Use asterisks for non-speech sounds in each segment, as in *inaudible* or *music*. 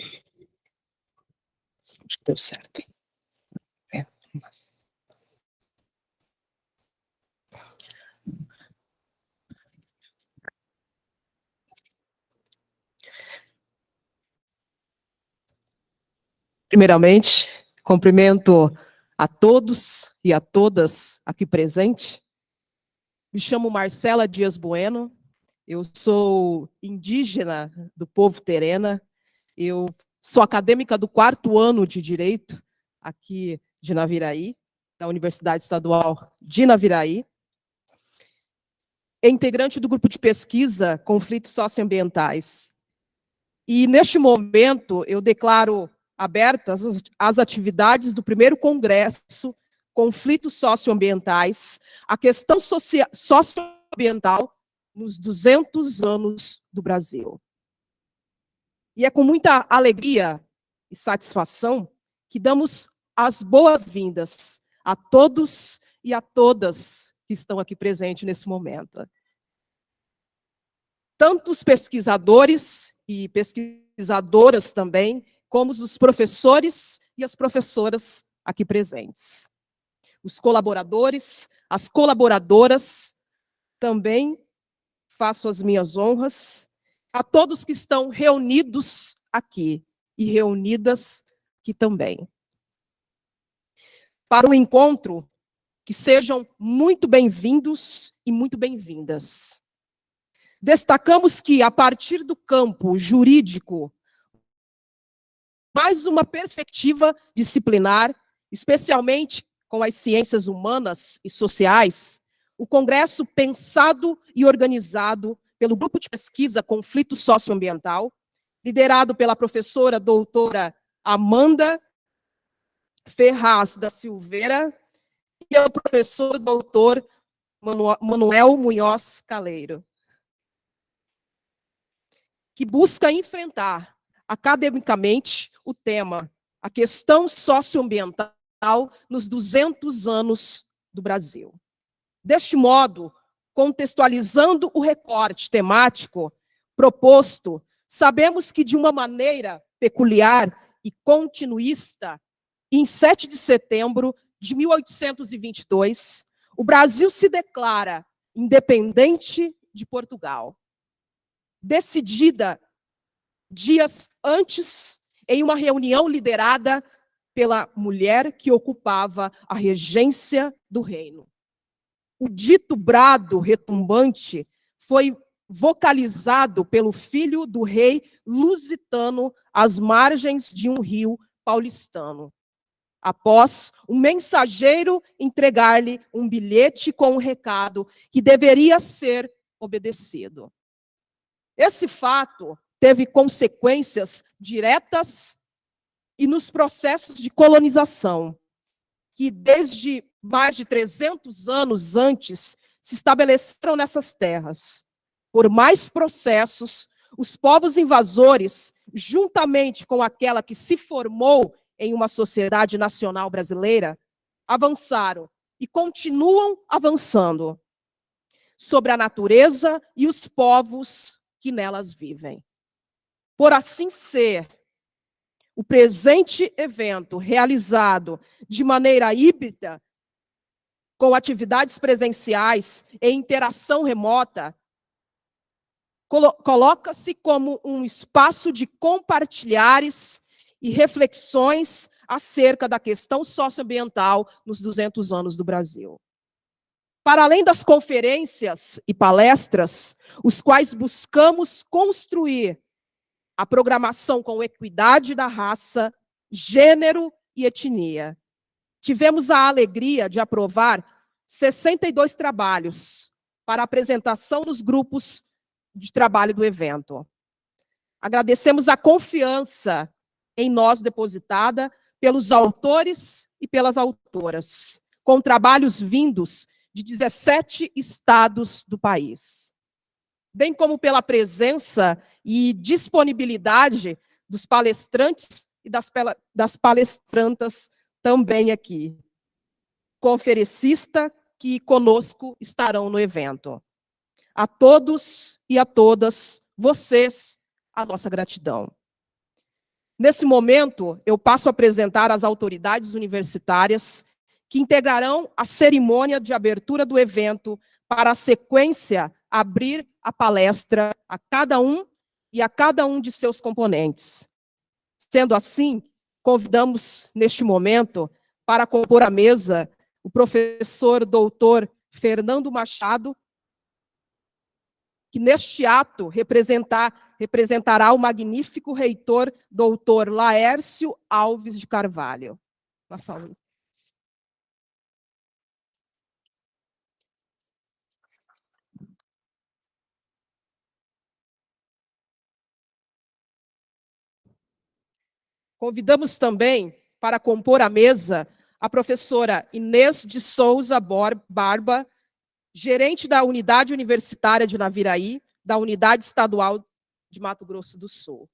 Acho que deu certo. É. Primeiramente, cumprimento a todos e a todas aqui presentes. Me chamo Marcela Dias Bueno, eu sou indígena do povo terena, eu sou acadêmica do quarto ano de Direito aqui de Naviraí, da Universidade Estadual de Naviraí, é integrante do grupo de pesquisa Conflitos Socioambientais. E, neste momento, eu declaro abertas as atividades do primeiro congresso Conflitos Socioambientais, a questão socioambiental nos 200 anos do Brasil. E é com muita alegria e satisfação que damos as boas-vindas a todos e a todas que estão aqui presentes nesse momento. Tanto os pesquisadores e pesquisadoras também, como os professores e as professoras aqui presentes. Os colaboradores, as colaboradoras, também faço as minhas honras a todos que estão reunidos aqui e reunidas aqui também. Para o encontro, que sejam muito bem-vindos e muito bem-vindas. Destacamos que, a partir do campo jurídico, mais uma perspectiva disciplinar, especialmente com as ciências humanas e sociais, o Congresso pensado e organizado pelo Grupo de Pesquisa Conflito Socioambiental, liderado pela professora doutora Amanda Ferraz da Silveira e o professor doutor Manuel Munhoz Caleiro, que busca enfrentar academicamente o tema, a questão socioambiental nos 200 anos do Brasil. Deste modo, contextualizando o recorte temático proposto, sabemos que de uma maneira peculiar e continuista, em 7 de setembro de 1822, o Brasil se declara independente de Portugal. Decidida dias antes, em uma reunião liderada pela mulher que ocupava a regência do reino. O dito brado retumbante foi vocalizado pelo filho do rei lusitano às margens de um rio paulistano. Após um mensageiro entregar-lhe um bilhete com um recado que deveria ser obedecido. Esse fato teve consequências diretas e nos processos de colonização, que desde mais de 300 anos antes se estabeleceram nessas terras. Por mais processos, os povos invasores, juntamente com aquela que se formou em uma sociedade nacional brasileira, avançaram e continuam avançando sobre a natureza e os povos que nelas vivem. Por assim ser, o presente evento, realizado de maneira híbrida, com atividades presenciais e interação remota, coloca-se como um espaço de compartilhares e reflexões acerca da questão socioambiental nos 200 anos do Brasil. Para além das conferências e palestras, os quais buscamos construir a programação com equidade da raça, gênero e etnia. Tivemos a alegria de aprovar 62 trabalhos para apresentação nos grupos de trabalho do evento. Agradecemos a confiança em nós depositada pelos autores e pelas autoras, com trabalhos vindos de 17 estados do país, bem como pela presença e disponibilidade dos palestrantes e das, das palestrantas também aqui. Conferencista que conosco estarão no evento. A todos e a todas vocês, a nossa gratidão. Nesse momento, eu passo a apresentar as autoridades universitárias que integrarão a cerimônia de abertura do evento para a sequência abrir a palestra a cada um e a cada um de seus componentes. Sendo assim, convidamos neste momento para compor a mesa o professor doutor Fernando Machado, que neste ato representar, representará o magnífico reitor doutor Laércio Alves de Carvalho. Uma salve. Convidamos também para compor a mesa a professora Inês de Souza Barba, gerente da Unidade Universitária de Naviraí, da Unidade Estadual de Mato Grosso do Sul.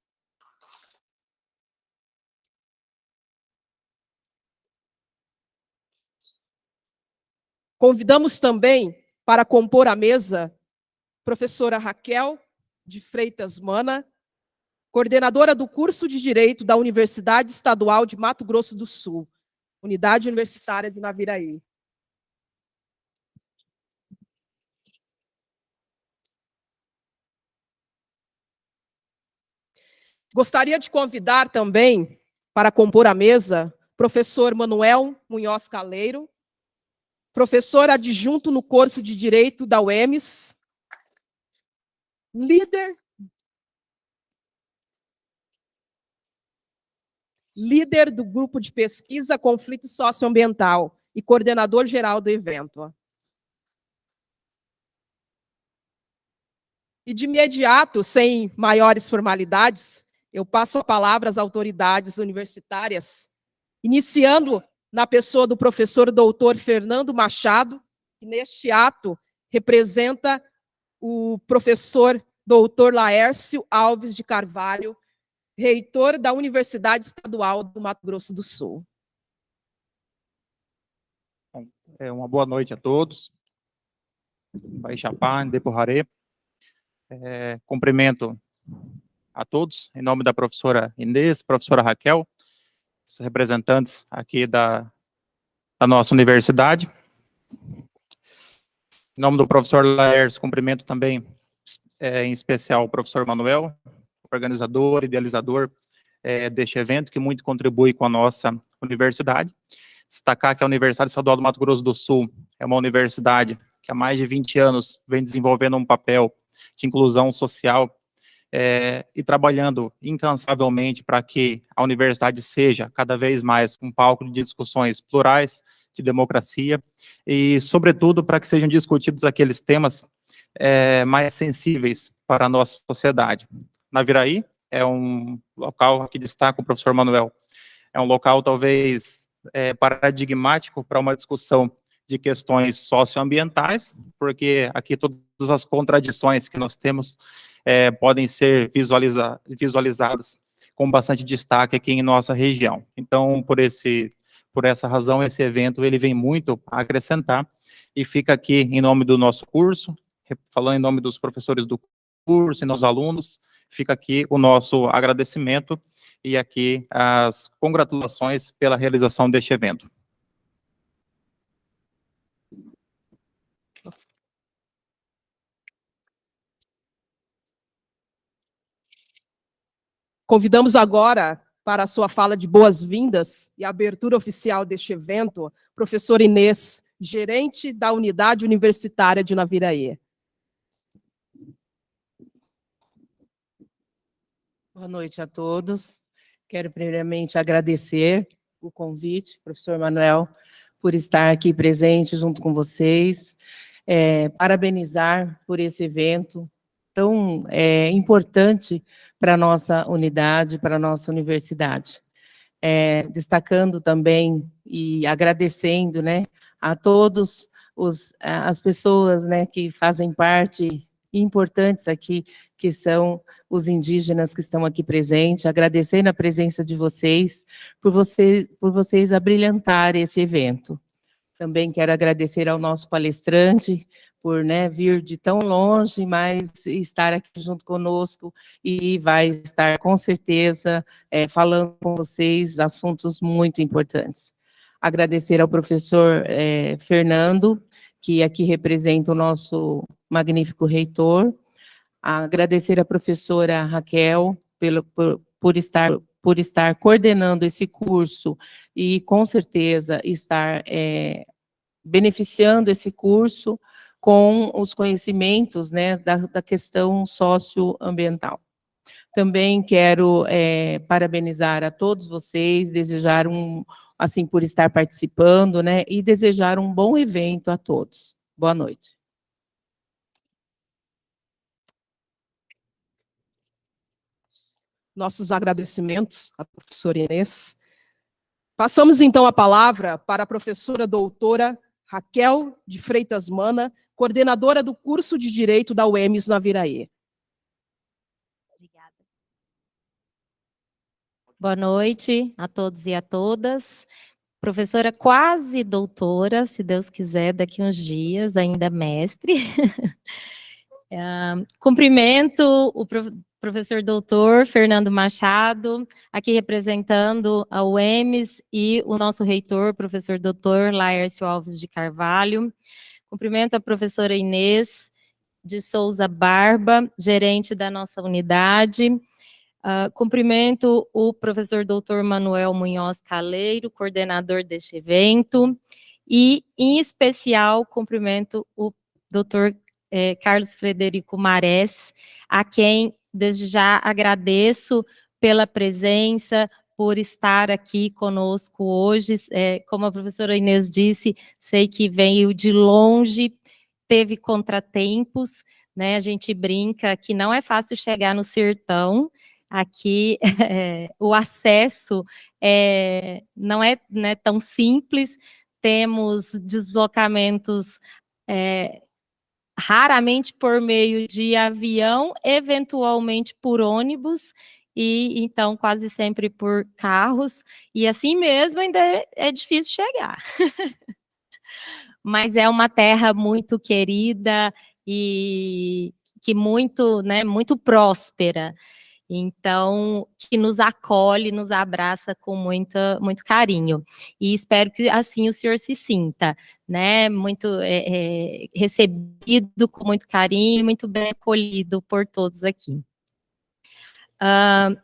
Convidamos também para compor a mesa professora Raquel de Freitas Mana, coordenadora do curso de Direito da Universidade Estadual de Mato Grosso do Sul, Unidade Universitária de Naviraí. Gostaria de convidar também para compor a mesa professor Manuel Munhoz Caleiro, professor adjunto no curso de Direito da UEMS, líder líder do grupo de pesquisa Conflito Socioambiental e coordenador geral do evento. E de imediato, sem maiores formalidades, eu passo a palavra às autoridades universitárias, iniciando na pessoa do professor doutor Fernando Machado, que neste ato representa o professor doutor Laércio Alves de Carvalho, reitor da Universidade Estadual do Mato Grosso do Sul. É uma boa noite a todos. Baixapá, Deporraré. É, cumprimento a todos, em nome da professora Inês, professora Raquel, os representantes aqui da, da nossa universidade. Em nome do professor Laércio, cumprimento também, é, em especial, o professor Manuel, organizador, idealizador é, deste evento, que muito contribui com a nossa universidade. Destacar que a Universidade Estadual do Mato Grosso do Sul é uma universidade que há mais de 20 anos vem desenvolvendo um papel de inclusão social é, e trabalhando incansavelmente para que a universidade seja cada vez mais um palco de discussões plurais, de democracia, e, sobretudo, para que sejam discutidos aqueles temas é, mais sensíveis para a nossa sociedade. Naviraí é um local que destaca o professor Manuel, é um local talvez é, paradigmático para uma discussão de questões socioambientais, porque aqui todas as contradições que nós temos é, podem ser visualiza visualizadas com bastante destaque aqui em nossa região. Então, por, esse, por essa razão, esse evento ele vem muito a acrescentar e fica aqui em nome do nosso curso, falando em nome dos professores do curso e dos alunos, fica aqui o nosso agradecimento e aqui as congratulações pela realização deste evento. Convidamos agora para a sua fala de boas-vindas e abertura oficial deste evento, professor Inês, gerente da Unidade Universitária de Naviraí. Boa noite a todos. Quero primeiramente agradecer o convite, professor Manuel, por estar aqui presente junto com vocês, é, parabenizar por esse evento tão é, importante para a nossa unidade, para a nossa universidade. É, destacando também e agradecendo né, a todos os, as pessoas né, que fazem parte importantes aqui, que são os indígenas que estão aqui presentes, agradecendo a presença de vocês, por, você, por vocês abrilhantarem esse evento. Também quero agradecer ao nosso palestrante, por né, vir de tão longe, mas estar aqui junto conosco e vai estar, com certeza, é, falando com vocês assuntos muito importantes. Agradecer ao professor é, Fernando, que aqui representa o nosso magnífico reitor, agradecer à professora Raquel pelo, por, por estar por estar coordenando esse curso e, com certeza, estar é, beneficiando esse curso com os conhecimentos né, da, da questão socioambiental. Também quero é, parabenizar a todos vocês, desejar um, assim, por estar participando, né, e desejar um bom evento a todos. Boa noite. Nossos agradecimentos à professora Inês. Passamos, então, a palavra para a professora doutora Raquel de Freitas Mana, coordenadora do curso de Direito da UEMS na Viraê. Obrigada. Boa noite a todos e a todas. Professora quase doutora, se Deus quiser, daqui uns dias, ainda mestre. uh, *laughs* cumprimento o professor doutor Fernando Machado, aqui representando a UEMS e o nosso reitor, professor doutor Laércio Alves de Carvalho. Cumprimento a professora Inês de Souza Barba, gerente da nossa unidade. Uh, cumprimento o professor doutor Manuel Munhoz Caleiro, coordenador deste evento. E, em especial, cumprimento o doutor eh, Carlos Frederico Marés, a quem desde já agradeço pela presença, por estar aqui conosco hoje. É, como a professora Inês disse, sei que veio de longe, teve contratempos, né? A gente brinca que não é fácil chegar no sertão, aqui *laughs* é, o acesso é, não é né, tão simples, temos deslocamentos é, raramente por meio de avião, eventualmente por ônibus, e então quase sempre por carros, e assim mesmo ainda é, é difícil chegar. *laughs* Mas é uma terra muito querida e que muito, né, muito próspera. Então, que nos acolhe, nos abraça com muita, muito carinho. E espero que assim o senhor se sinta, né? Muito é, é, recebido com muito carinho, muito bem acolhido por todos aqui. Uh,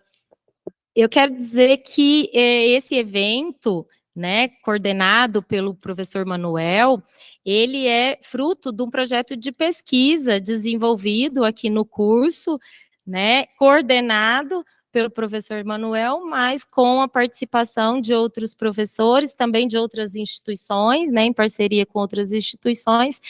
eu quero dizer que eh, esse evento, né, coordenado pelo professor Manuel, ele é fruto de um projeto de pesquisa desenvolvido aqui no curso, né, coordenado pelo professor Manuel, mas com a participação de outros professores, também de outras instituições, né, em parceria com outras instituições,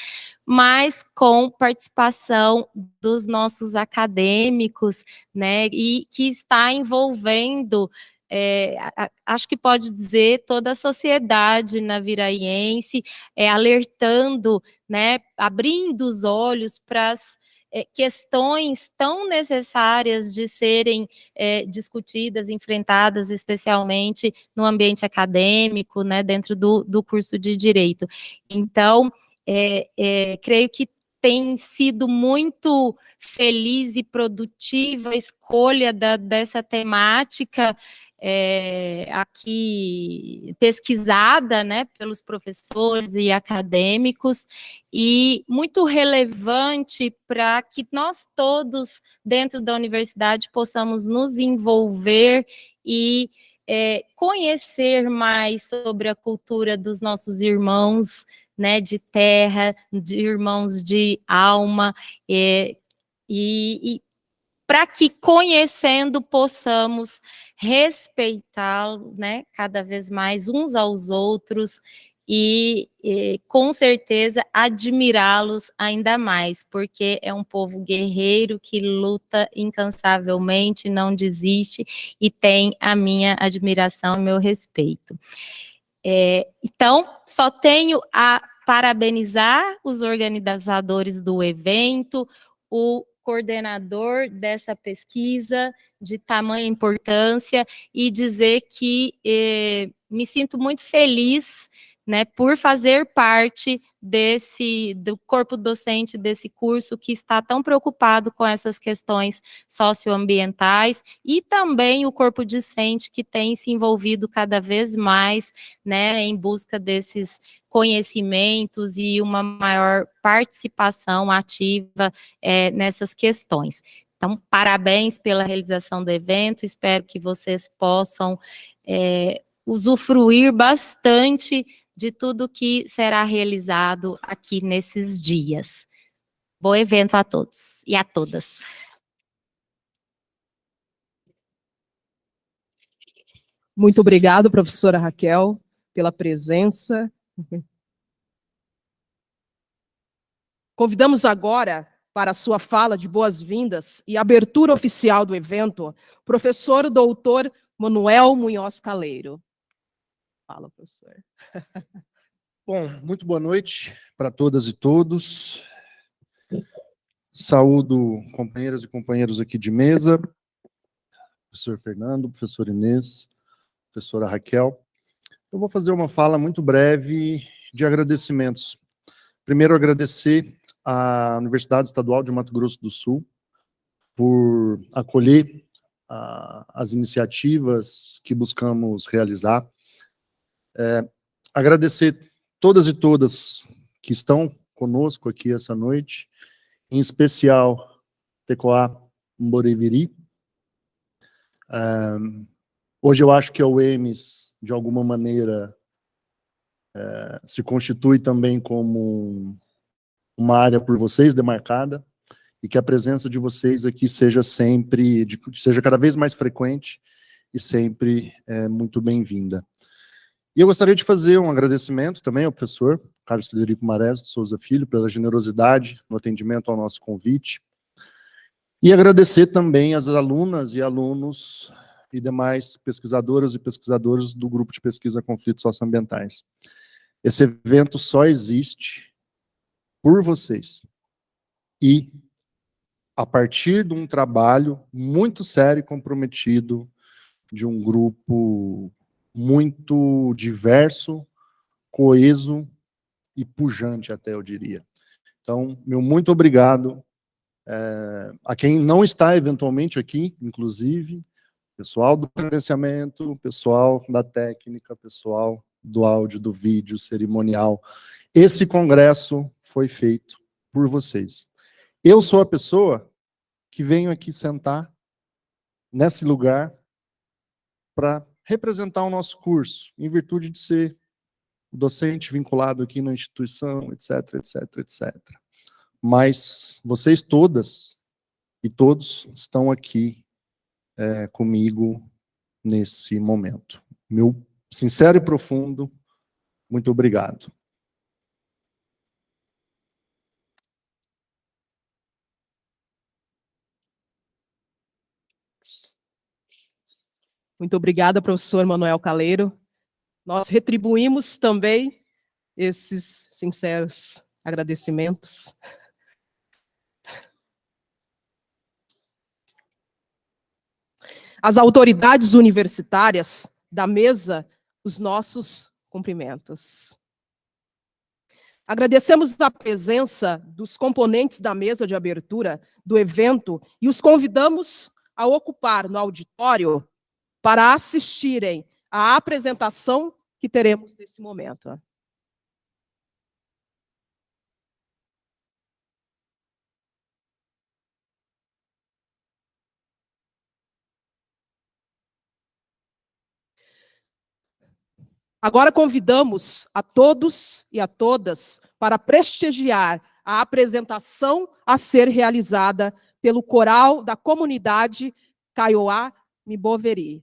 mas com participação dos nossos acadêmicos, né, e que está envolvendo é, acho que pode dizer toda a sociedade naviraiense, é, alertando, né, abrindo os olhos para as é, questões tão necessárias de serem é, discutidas, enfrentadas, especialmente no ambiente acadêmico, né, dentro do, do curso de Direito. Então, é, é creio que tem sido muito feliz e produtiva a escolha da, dessa temática é, aqui pesquisada, né, pelos professores e acadêmicos, e muito relevante para que nós todos, dentro da universidade, possamos nos envolver e é, conhecer mais sobre a cultura dos nossos irmãos, né, de terra, de irmãos de alma, é, e, e para que conhecendo possamos respeitá-lo, né, cada vez mais uns aos outros e, e com certeza admirá-los ainda mais, porque é um povo guerreiro que luta incansavelmente, não desiste e tem a minha admiração, meu respeito. É, então, só tenho a parabenizar os organizadores do evento, o coordenador dessa pesquisa de tamanha importância e dizer que eh, me sinto muito feliz né, por fazer parte desse do corpo docente desse curso que está tão preocupado com essas questões socioambientais e também o corpo discente que tem se envolvido cada vez mais, né, em busca desses conhecimentos e uma maior participação ativa é, nessas questões. Então, parabéns pela realização do evento, espero que vocês possam é, usufruir bastante de tudo que será realizado aqui nesses dias. Bom evento a todos e a todas. Muito obrigado, professora Raquel, pela presença. Convidamos agora para a sua fala de boas-vindas e abertura oficial do evento, professor doutor Manuel Munhoz Caleiro. Fala, professor. Bom, muito boa noite para todas e todos. Saúdo companheiras e companheiros aqui de mesa, professor Fernando, professor Inês, professora Raquel. Eu vou fazer uma fala muito breve de agradecimentos. Primeiro, agradecer à Universidade Estadual de Mato Grosso do Sul por acolher uh, as iniciativas que buscamos realizar é, agradecer todas e todas que estão conosco aqui essa noite, em especial Tecoá Mboreviri. É, hoje eu acho que a UEMS, de alguma maneira, é, se constitui também como uma área por vocês demarcada, e que a presença de vocês aqui seja sempre, seja cada vez mais frequente e sempre é, muito bem-vinda. E eu gostaria de fazer um agradecimento também ao professor Carlos Federico Marés de Souza Filho pela generosidade no atendimento ao nosso convite. E agradecer também às alunas e alunos e demais pesquisadoras e pesquisadores do grupo de pesquisa conflitos socioambientais. Esse evento só existe por vocês. E a partir de um trabalho muito sério e comprometido de um grupo muito diverso, coeso e pujante até, eu diria. Então, meu muito obrigado é, a quem não está eventualmente aqui, inclusive, pessoal do credenciamento, pessoal da técnica, pessoal do áudio, do vídeo, cerimonial. Esse congresso foi feito por vocês. Eu sou a pessoa que venho aqui sentar nesse lugar para representar o nosso curso, em virtude de ser docente vinculado aqui na instituição, etc, etc, etc. Mas vocês todas e todos estão aqui é, comigo nesse momento. Meu sincero e profundo muito obrigado. Muito obrigada, professor Manuel Caleiro. Nós retribuímos também esses sinceros agradecimentos. As autoridades universitárias da mesa, os nossos cumprimentos. Agradecemos a presença dos componentes da mesa de abertura do evento e os convidamos a ocupar no auditório para assistirem à apresentação que teremos nesse momento. Agora convidamos a todos e a todas para prestigiar a apresentação a ser realizada pelo coral da comunidade Kaiowá Miboveri.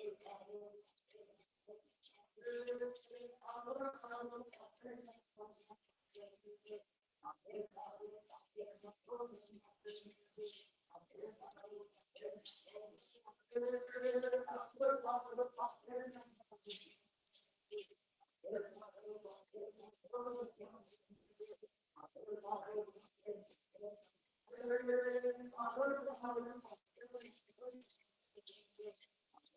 I'm going to go to the.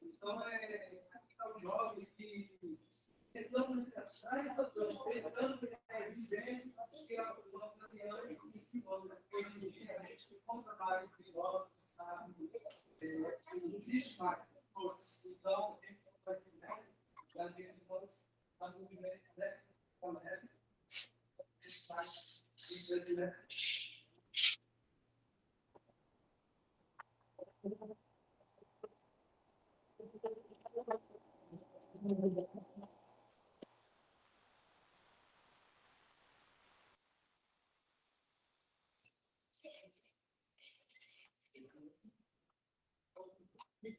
Então, é aqui está o jovem que tentando achar essa dor, tentando é gente, que é o plano da e se manda energeticamente com trabalho de escola, existe mais. Então, a gente pode a movimento dessa conversa, espaço e da Thank you.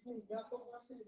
Yakup nasıl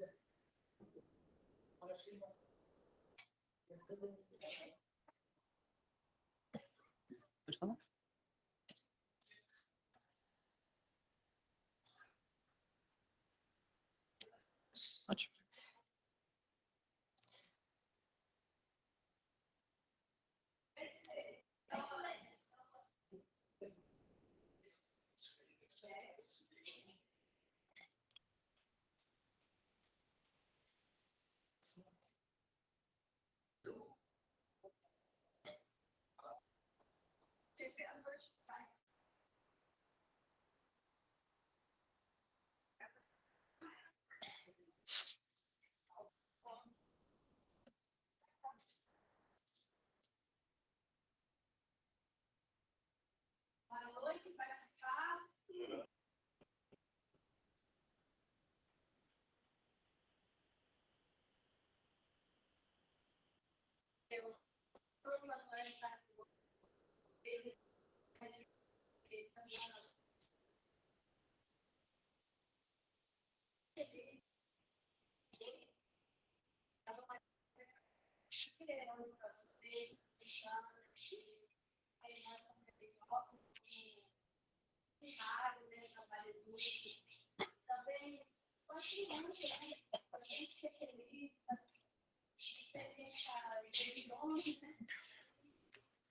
Também, com a criança, a gente é feliz, a gente é longe, né?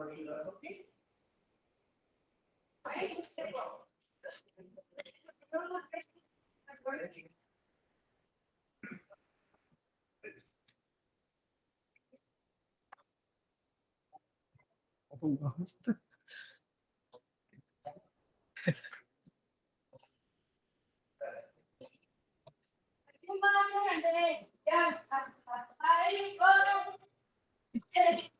where you are, okay? Almost. Yeah.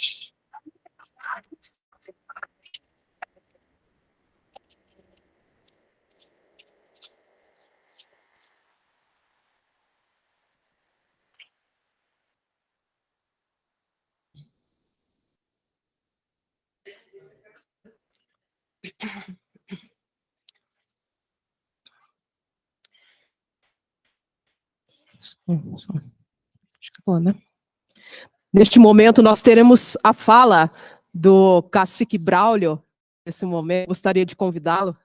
Neste momento, nós teremos a fala do cacique Braulio. Nesse momento, gostaria de convidá-lo.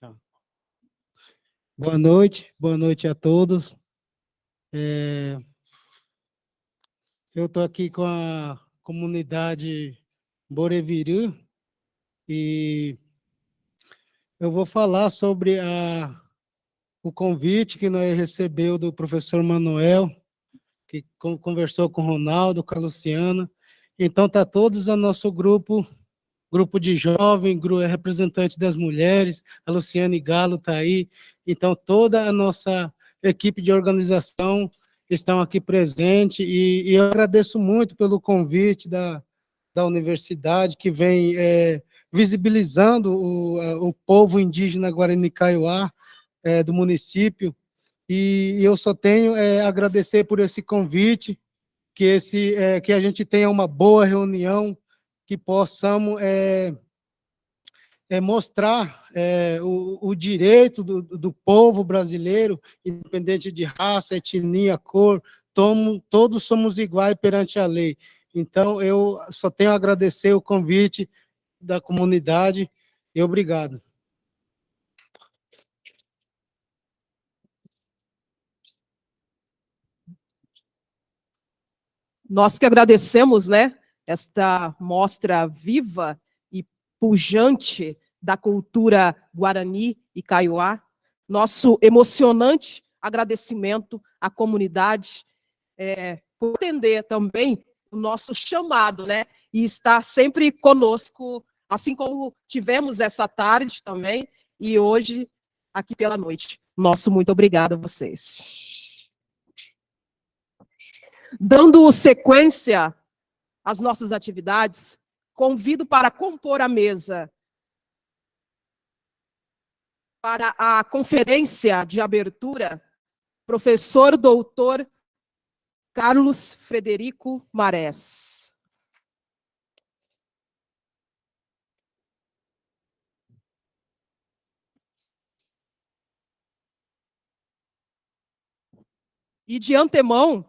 Tá. Boa noite, boa noite a todos. É, eu estou aqui com a comunidade Boreviru e eu vou falar sobre a, o convite que nós recebeu do professor Manuel, que conversou com o Ronaldo, com a Luciana. Então, está todos a nosso grupo grupo de jovem, é representante das mulheres, a Luciane Galo está aí, então toda a nossa equipe de organização estão aqui presente e, e eu agradeço muito pelo convite da, da universidade que vem é, visibilizando o, o povo indígena Guarani Kaiowá é, do município. E, eu só tenho é, agradecer por esse convite, que, esse, é, que a gente tenha uma boa reunião que possamos é, é mostrar é, o, o, direito do, do, povo brasileiro, independente de raça, etnia, cor, tomo, todos somos iguais perante a lei. Então, eu só tenho a agradecer o convite da comunidade e obrigado. Nós que agradecemos, né, esta mostra viva e pujante da cultura guarani e kaiowá. Nosso emocionante agradecimento à comunidade é, por atender também o nosso chamado, né? E estar sempre conosco, assim como tivemos essa tarde também e hoje aqui pela noite. Nosso muito obrigado a vocês. Dando sequência as nossas atividades, convido para compor a mesa para a conferência de abertura, professor doutor Carlos Frederico Marés. E de antemão,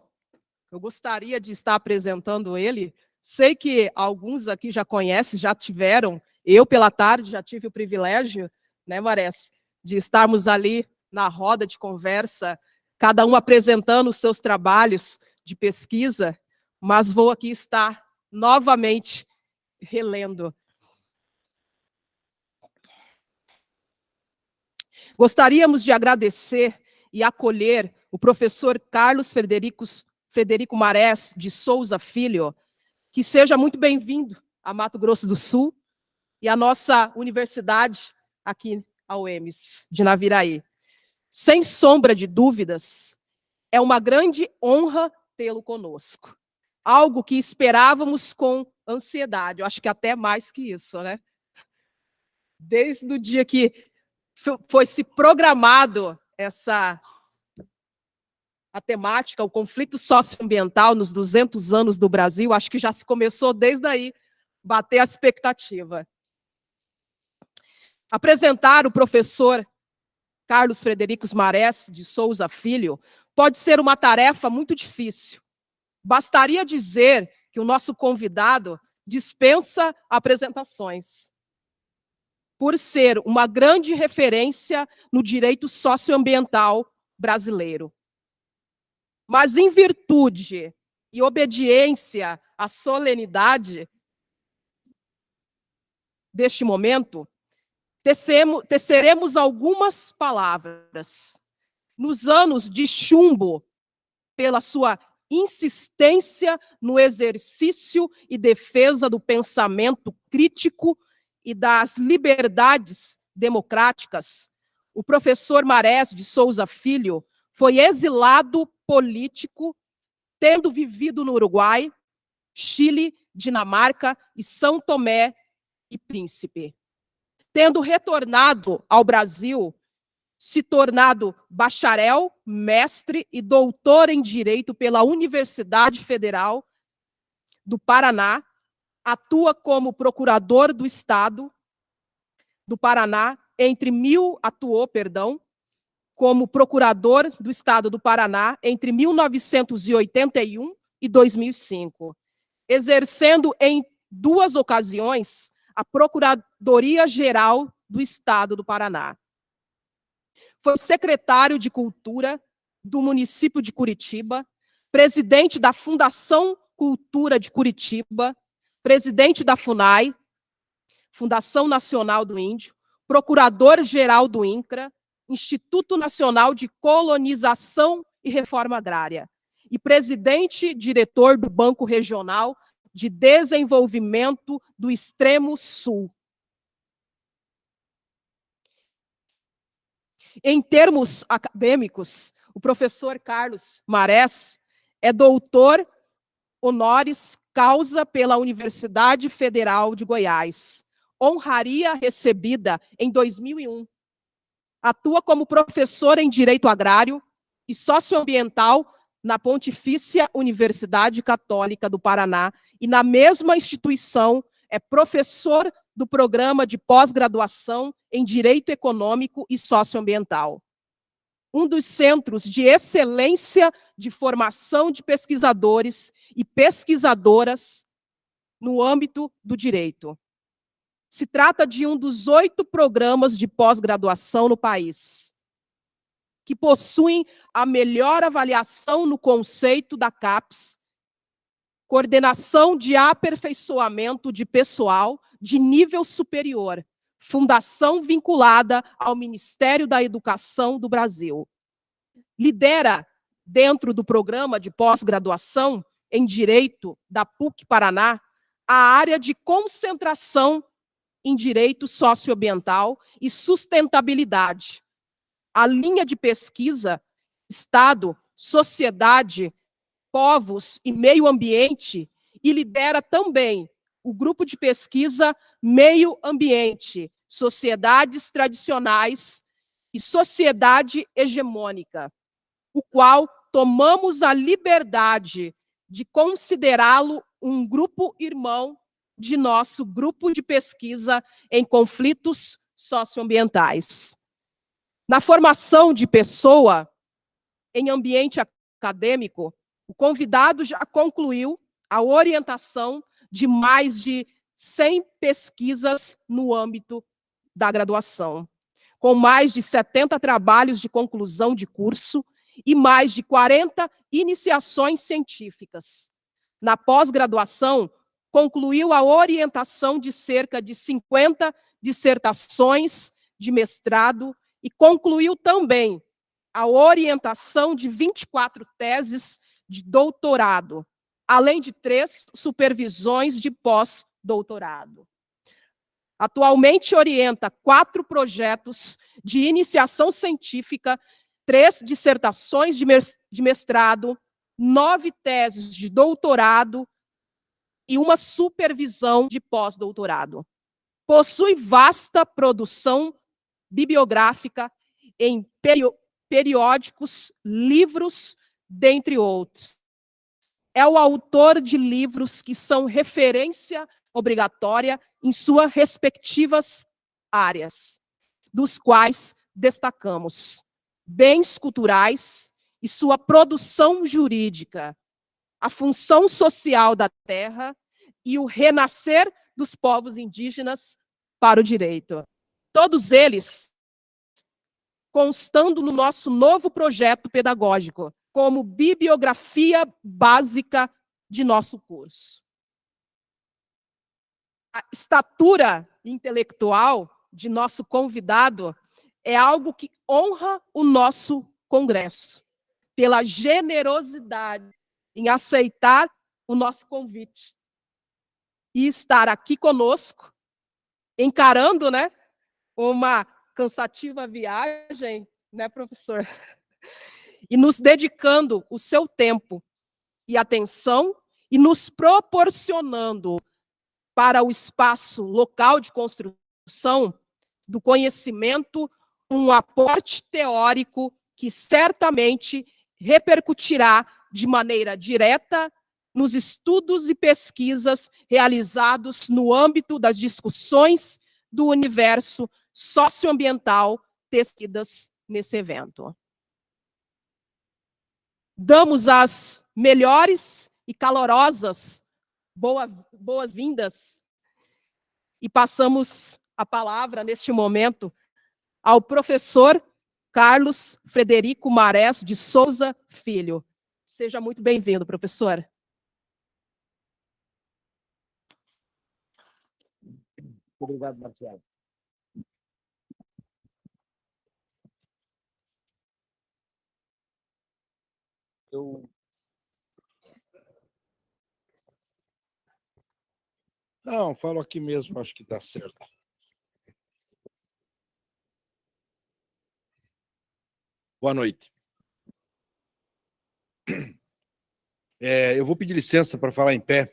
eu gostaria de estar apresentando ele Sei que alguns aqui já conhecem, já tiveram. Eu, pela tarde, já tive o privilégio, né, Marés, de estarmos ali na roda de conversa, cada um apresentando os seus trabalhos de pesquisa, mas vou aqui estar novamente relendo. Gostaríamos de agradecer e acolher o professor Carlos Frederico, Frederico Marés de Souza Filho, que seja muito bem-vindo a Mato Grosso do Sul e a nossa universidade aqui, a UEMS, de Naviraí. Sem sombra de dúvidas, é uma grande honra tê-lo conosco. Algo que esperávamos com ansiedade, eu acho que até mais que isso, né? Desde o dia que foi se programado essa a temática, o conflito socioambiental nos 200 anos do Brasil, acho que já se começou desde aí, bater a expectativa. Apresentar o professor Carlos Frederico Marés de Souza Filho pode ser uma tarefa muito difícil. Bastaria dizer que o nosso convidado dispensa apresentações, por ser uma grande referência no direito socioambiental brasileiro. Mas em virtude e obediência à solenidade deste momento, teceremos algumas palavras. Nos anos de chumbo pela sua insistência no exercício e defesa do pensamento crítico e das liberdades democráticas, o professor Marés de Souza Filho foi exilado político, tendo vivido no Uruguai, Chile, Dinamarca e São Tomé e Príncipe. Tendo retornado ao Brasil, se tornado bacharel, mestre e doutor em Direito pela Universidade Federal do Paraná, atua como procurador do Estado do Paraná entre mil atuou, perdão, como procurador do Estado do Paraná entre 1981 e 2005, exercendo em duas ocasiões a Procuradoria Geral do Estado do Paraná. Foi secretário de Cultura do município de Curitiba, presidente da Fundação Cultura de Curitiba, presidente da FUNAI, Fundação Nacional do Índio, procurador-geral do INCRA, Instituto Nacional de Colonização e Reforma Agrária, e presidente diretor do Banco Regional de Desenvolvimento do Extremo Sul. Em termos acadêmicos, o professor Carlos Marés é doutor honoris causa pela Universidade Federal de Goiás. Honraria recebida em 2001. Atua como professor em Direito Agrário e Socioambiental na Pontifícia Universidade Católica do Paraná e na mesma instituição é professor do programa de pós-graduação em Direito Econômico e Socioambiental. Um dos centros de excelência de formação de pesquisadores e pesquisadoras no âmbito do direito. Se trata de um dos oito programas de pós-graduação no país, que possuem a melhor avaliação no conceito da CAPES, coordenação de aperfeiçoamento de pessoal de nível superior, fundação vinculada ao Ministério da Educação do Brasil. Lidera, dentro do programa de pós-graduação em Direito da PUC Paraná, a área de concentração em Direito Socioambiental e Sustentabilidade. A linha de pesquisa Estado, Sociedade, Povos e Meio Ambiente e lidera também o grupo de pesquisa Meio Ambiente, Sociedades Tradicionais e Sociedade Hegemônica, o qual tomamos a liberdade de considerá-lo um grupo irmão de nosso grupo de pesquisa em conflitos socioambientais. Na formação de pessoa em ambiente acadêmico, o convidado já concluiu a orientação de mais de 100 pesquisas no âmbito da graduação, com mais de 70 trabalhos de conclusão de curso e mais de 40 iniciações científicas. Na pós-graduação, concluiu a orientação de cerca de 50 dissertações de mestrado e concluiu também a orientação de 24 teses de doutorado, além de três supervisões de pós-doutorado. Atualmente orienta quatro projetos de iniciação científica, três dissertações de mestrado, nove teses de doutorado e uma supervisão de pós-doutorado. Possui vasta produção bibliográfica em periódicos, livros, dentre outros é o autor de livros que são referência obrigatória em suas respectivas áreas, dos quais destacamos bens culturais e sua produção jurídica, a função social da terra e o renascer dos povos indígenas para o direito. Todos eles constando no nosso novo projeto pedagógico, como bibliografia básica de nosso curso. A estatura intelectual de nosso convidado é algo que honra o nosso congresso. pela generosidade em aceitar o nosso convite e estar aqui conosco, encarando, né, uma cansativa viagem, né, professor? E nos dedicando o seu tempo e atenção e nos proporcionando para o espaço local de construção do conhecimento um aporte teórico que certamente repercutirá de maneira direta nos estudos e pesquisas realizados no âmbito das discussões do universo socioambiental tecidas nesse evento. Damos as melhores e calorosas boas-vindas e passamos a palavra neste momento ao professor Carlos Frederico Marés de Souza Filho. Seja muito bem-vindo, professor. Obrigado, Marcelo. Eu... Não, falo aqui mesmo, acho que dá certo. Boa noite. *clears throat* É, eu vou pedir licença para falar em pé.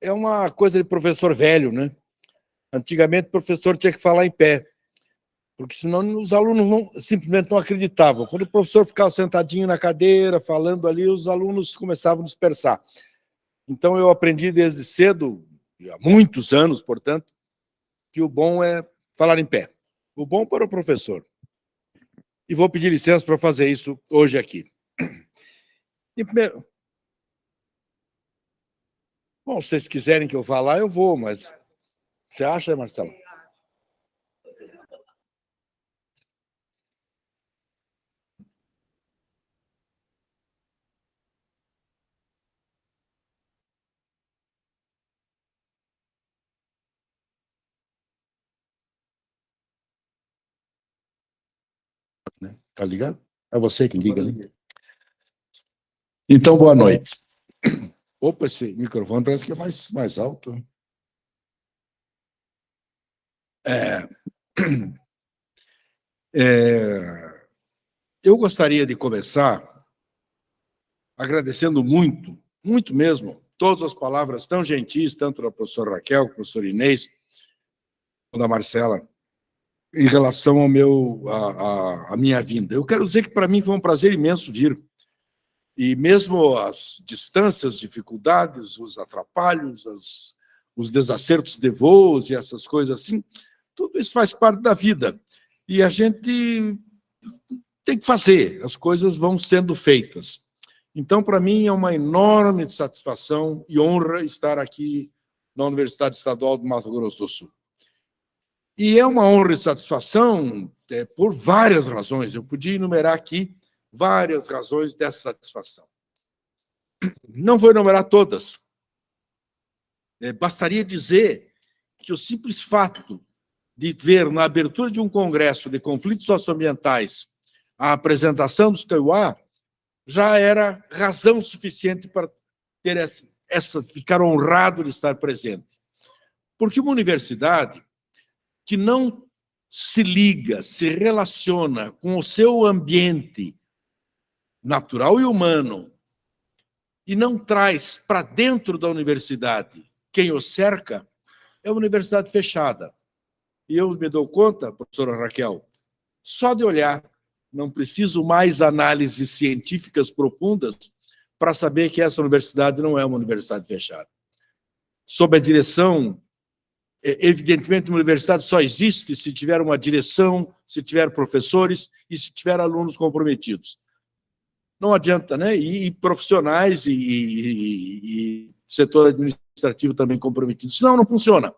É uma coisa de professor velho, né? Antigamente, o professor tinha que falar em pé, porque senão os alunos não, simplesmente não acreditavam. Quando o professor ficava sentadinho na cadeira, falando ali, os alunos começavam a dispersar. Então, eu aprendi desde cedo, há muitos anos, portanto, que o bom é falar em pé. O bom para o professor e vou pedir licença para fazer isso hoje aqui. E primeiro... Bom, se vocês quiserem que eu vá lá, eu vou, mas você acha, Marcelo? né? Tá ligado? É você que liga ali. Então, boa noite. Opa, esse microfone parece que é mais, mais alto. É, *clears throat* é, eu gostaria de começar agradecendo muito, muito mesmo, todas as palavras tão gentis, tanto da professora Raquel, da professora Inês, da Marcela, em relação ao meu, a, a, a minha vinda. Eu quero dizer que para mim foi um prazer imenso vir. E mesmo as distâncias, dificuldades, os atrapalhos, as, os desacertos de voos e essas coisas assim, tudo isso faz parte da vida. E a gente tem que fazer, as coisas vão sendo feitas. Então, para mim, é uma enorme satisfação e honra estar aqui na Universidade Estadual do Mato Grosso do Sul. E é uma honra e satisfação é, por várias razões. Eu podia enumerar aqui várias razões dessa satisfação. Não vou enumerar todas. É, bastaria dizer que o simples fato de ver na abertura de um congresso de conflitos socioambientais a apresentação dos Kaiowá já era razão suficiente para ter essa, essa, ficar honrado de estar presente. Porque uma universidade que não se liga, se relaciona com o seu ambiente natural e humano e não traz para dentro da universidade quem o cerca, é uma universidade fechada. E eu me dou conta, professora Raquel, só de olhar, não preciso mais análises científicas profundas para saber que essa universidade não é uma universidade fechada. Sob a direção evidentemente, uma universidade só existe se tiver uma direção, se tiver professores e se tiver alunos comprometidos. Não adianta, né? E, e profissionais e, e, e, setor administrativo também comprometido. Senão, não funciona.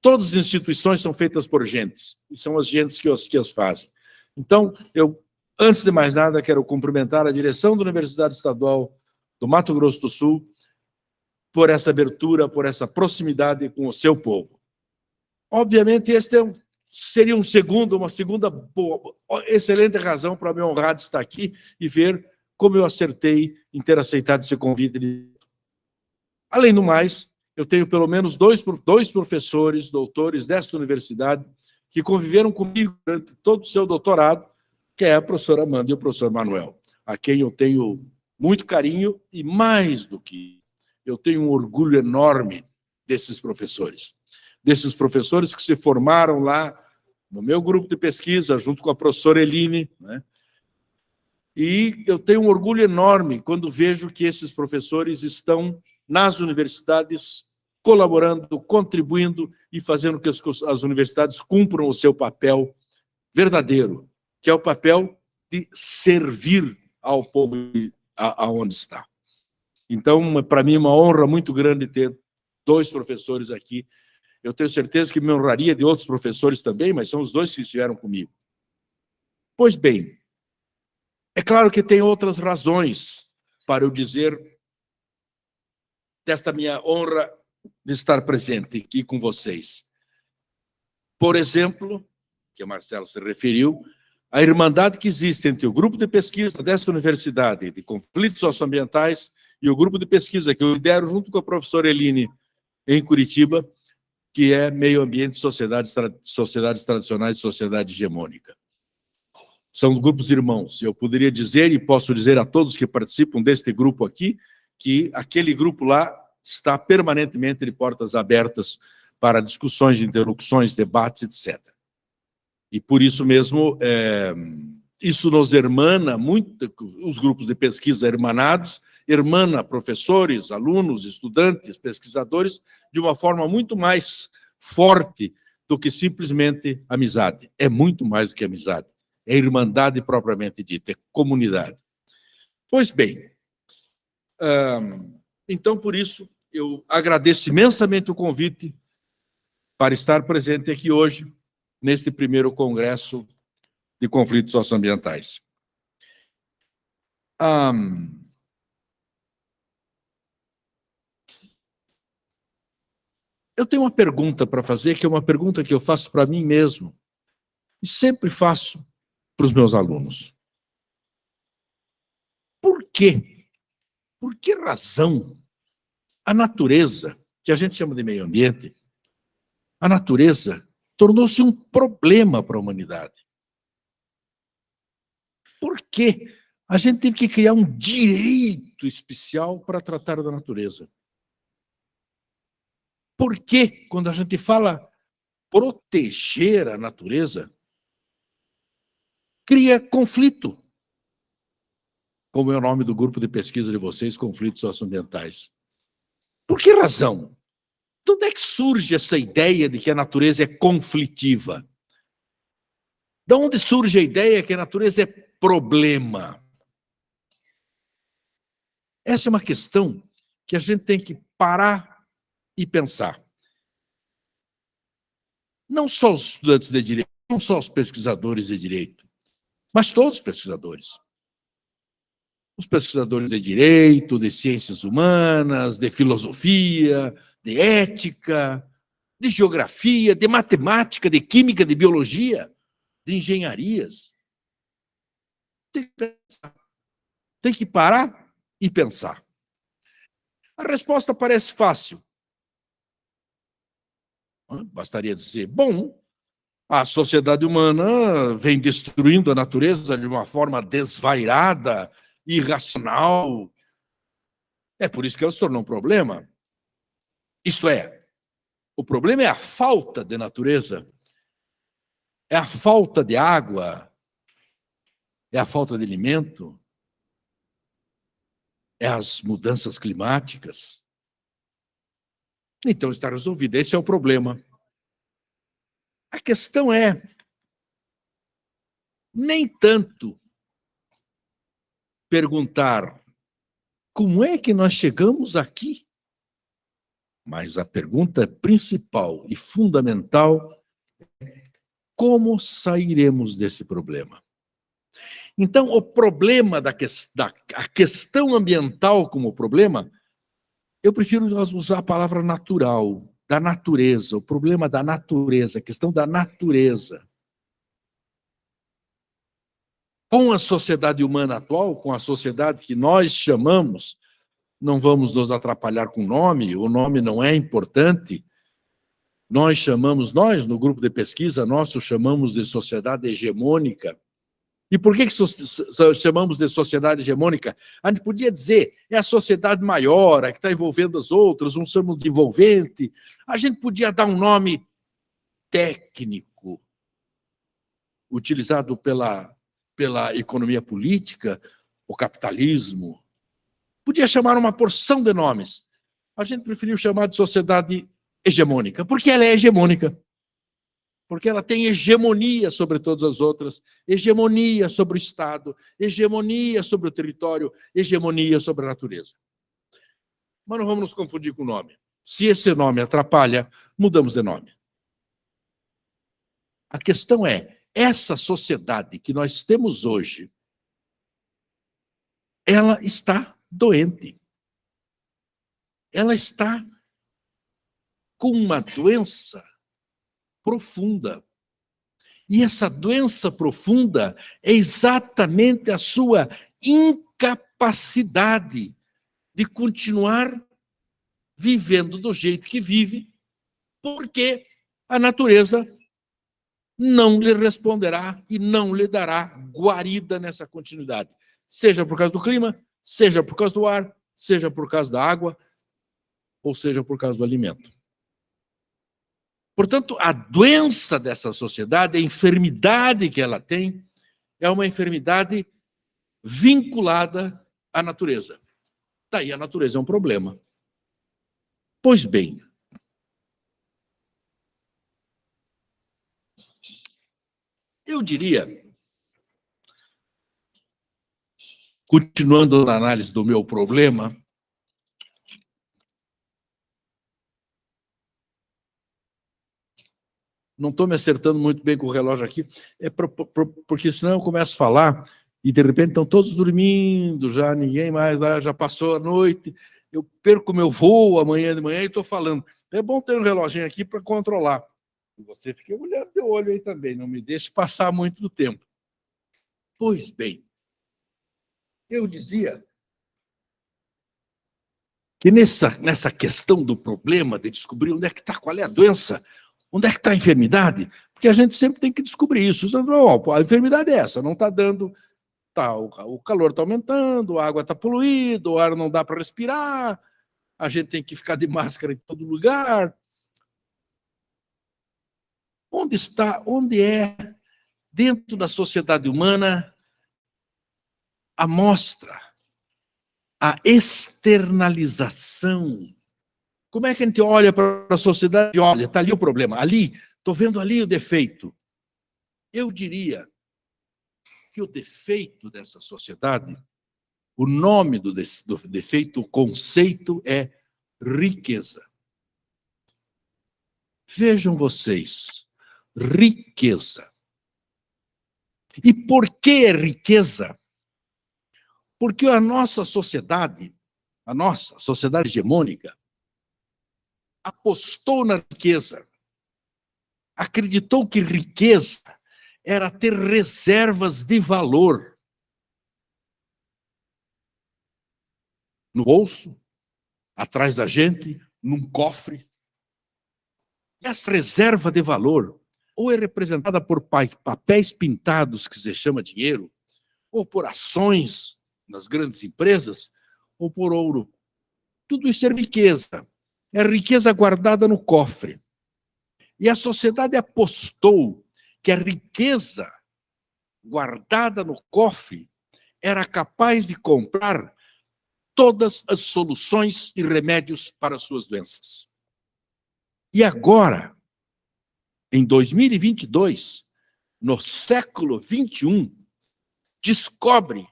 Todas as instituições são feitas por gentes, e são as gentes que as, que as fazem. Então, eu, antes de mais nada, quero cumprimentar a direção da Universidade Estadual do Mato Grosso do Sul por essa abertura, por essa proximidade com o seu povo. Obviamente, este é um, seria um segundo, uma segunda boa, excelente razão para me honrar de estar aqui e ver como eu acertei em ter aceitado esse convite. Além do mais, eu tenho pelo menos dois, dois professores, doutores desta universidade, que conviveram comigo durante todo o seu doutorado, que é a professora Amanda e o professor Manuel, a quem eu tenho muito carinho e, mais do que eu tenho um orgulho enorme desses professores. Desses professores que se formaram lá no meu grupo de pesquisa, junto com a professora Eline, né? E eu tenho um orgulho enorme quando vejo que esses professores estão nas universidades colaborando, contribuindo e fazendo que as universidades cumpram o seu papel verdadeiro, que é o papel de servir ao povo aonde está. Então, para mim, é uma honra muito grande ter dois professores aqui. Eu tenho certeza que me honraria de outros professores também, mas são os dois que estiveram comigo. Pois bem, é claro que tem outras razões para eu dizer desta minha honra de estar presente aqui com vocês. Por exemplo, que o Marcelo se referiu, a irmandade que existe entre o grupo de pesquisa desta universidade de conflitos socioambientais e o grupo de pesquisa que eu lidero junto com a professora Eline em Curitiba, que é Meio Ambiente, Sociedades, sociedades Tradicionais e Sociedade Hegemônica. São grupos irmãos. Eu poderia dizer, e posso dizer a todos que participam deste grupo aqui, que aquele grupo lá está permanentemente de portas abertas para discussões, interlocuções, debates, etc. E por isso mesmo, é, isso nos hermana muito, os grupos de pesquisa hermanados, hermana professores, alunos, estudantes, pesquisadores, de uma forma muito mais forte do que simplesmente amizade. É muito mais que amizade. É irmandade propriamente dita, é comunidade. Pois bem, então, por isso, eu agradeço imensamente o convite para estar presente aqui hoje, neste primeiro congresso de conflitos socioambientais. Eu tenho uma pergunta para fazer, que é uma pergunta que eu faço para mim mesmo, e sempre faço para os meus alunos. Por quê? Por que razão a natureza, que a gente chama de meio ambiente, a natureza tornou-se um problema para a humanidade? Por que a gente teve que criar um direito especial para tratar da natureza? Por que, quando a gente fala proteger a natureza, cria conflito? Como é o nome do grupo de pesquisa de vocês, conflitos socioambientais. Por que razão? De onde é que surge essa ideia de que a natureza é conflitiva? De onde surge a ideia que a natureza é problema? Essa é uma questão que a gente tem que parar e pensar. Não só os estudantes de direito, não só os pesquisadores de direito, mas todos os pesquisadores. Os pesquisadores de direito, de ciências humanas, de filosofia, de ética, de geografia, de matemática, de química, de biologia, de engenharias. Tem que pensar. Tem que parar e pensar. A resposta parece fácil. Bastaria dizer, bom, a sociedade humana vem destruindo a natureza de uma forma desvairada, irracional. É por isso que ela se tornou um problema. Isto é, o problema é a falta de natureza, é a falta de água, é a falta de alimento, é as mudanças climáticas. Então está resolvido. Esse é o problema. A questão é nem tanto perguntar como é que nós chegamos aqui, mas a pergunta principal e fundamental é como sairemos desse problema. Então, o problema da, da a questão ambiental como problema eu prefiro usar a palavra natural, da natureza, o problema da natureza, a questão da natureza. Com a sociedade humana atual, com a sociedade que nós chamamos, não vamos nos atrapalhar com o nome, o nome não é importante. Nós chamamos, nós, no grupo de pesquisa nosso, chamamos de sociedade hegemônica. E por que, que chamamos de sociedade hegemônica? A gente podia dizer, é a sociedade maior, a que está envolvendo as outras, um somos de envolvente. A gente podia dar um nome técnico, utilizado pela, pela economia política, o capitalismo. Podia chamar uma porção de nomes. A gente preferiu chamar de sociedade hegemônica, porque ela é hegemônica porque ela tem hegemonia sobre todas as outras, hegemonia sobre o Estado, hegemonia sobre o território, hegemonia sobre a natureza. Mas não vamos nos confundir com o nome. Se esse nome atrapalha, mudamos de nome. A questão é, essa sociedade que nós temos hoje, ela está doente. Ela está com uma doença profunda. E essa doença profunda é exatamente a sua incapacidade de continuar vivendo do jeito que vive, porque a natureza não lhe responderá e não lhe dará guarida nessa continuidade. Seja por causa do clima, seja por causa do ar, seja por causa da água, ou seja por causa do alimento. Portanto, a doença dessa sociedade, a enfermidade que ela tem, é uma enfermidade vinculada à natureza. Daí a natureza é um problema. Pois bem, eu diria, continuando na análise do meu problema, não estou me acertando muito bem com o relógio aqui, é pro, pro, porque senão eu começo a falar e de repente estão todos dormindo, já ninguém mais, já passou a noite, eu perco meu voo amanhã de manhã e estou falando. É bom ter um reloginho aqui para controlar. E você fica olhando de olho aí também, não me deixe passar muito do tempo. Pois bem, eu dizia que nessa, nessa questão do problema de descobrir onde é que está, qual é a doença, Onde é que está a enfermidade? Porque a gente sempre tem que descobrir isso. A enfermidade é essa, não está dando... Tá, o calor está aumentando, a água está poluída, o ar não dá para respirar, a gente tem que ficar de máscara em todo lugar. Onde está, onde é, dentro da sociedade humana, a mostra, a externalização como é que a gente olha para a sociedade olha, está ali o problema, ali, estou vendo ali o defeito. Eu diria que o defeito dessa sociedade, o nome do, do defeito, o conceito é riqueza. Vejam vocês, riqueza. E por que é riqueza? Porque a nossa sociedade, a nossa sociedade hegemônica, apostou na riqueza, acreditou que riqueza era ter reservas de valor no bolso, atrás da gente, num cofre. Essa reserva de valor ou é representada por papéis pintados, que se chama dinheiro, ou por ações nas grandes empresas, ou por ouro. Tudo isso é riqueza é riqueza guardada no cofre. E a sociedade apostou que a riqueza guardada no cofre era capaz de comprar todas as soluções e remédios para suas doenças. E agora, em 2022, no século 21, descobre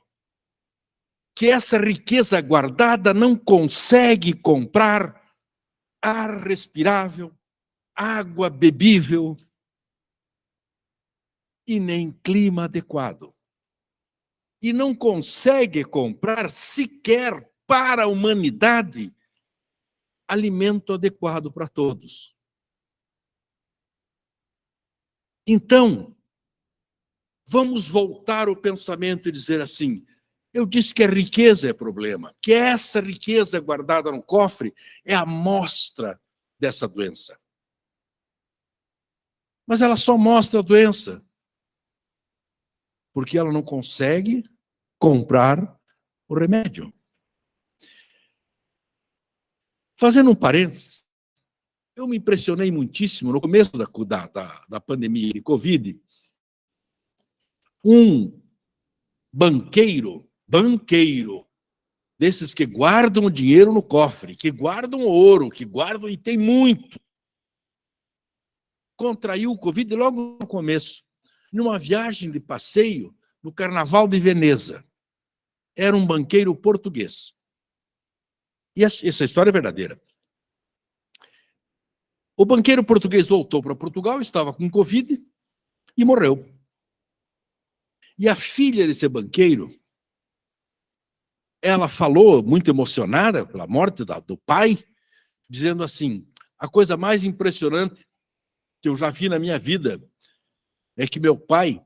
que essa riqueza guardada não consegue comprar ar respirável, água bebível e nem clima adequado. E não consegue comprar sequer para a humanidade alimento adequado para todos. Então, vamos voltar o pensamento e dizer assim: eu disse que a riqueza é problema, que essa riqueza guardada no cofre é a mostra dessa doença. Mas ela só mostra a doença porque ela não consegue comprar o remédio. Fazendo um parênteses, eu me impressionei muitíssimo no começo da, da, da pandemia de Covid. Um banqueiro, banqueiro, desses que guardam o dinheiro no cofre, que guardam ouro, que guardam e tem muito, contraiu o Covid logo no começo, numa viagem de passeio no Carnaval de Veneza. Era um banqueiro português. E essa história é verdadeira. O banqueiro português voltou para Portugal, estava com Covid e morreu. E a filha desse banqueiro, ela falou, muito emocionada pela morte do pai, dizendo assim: a coisa mais impressionante que eu já vi na minha vida é que meu pai,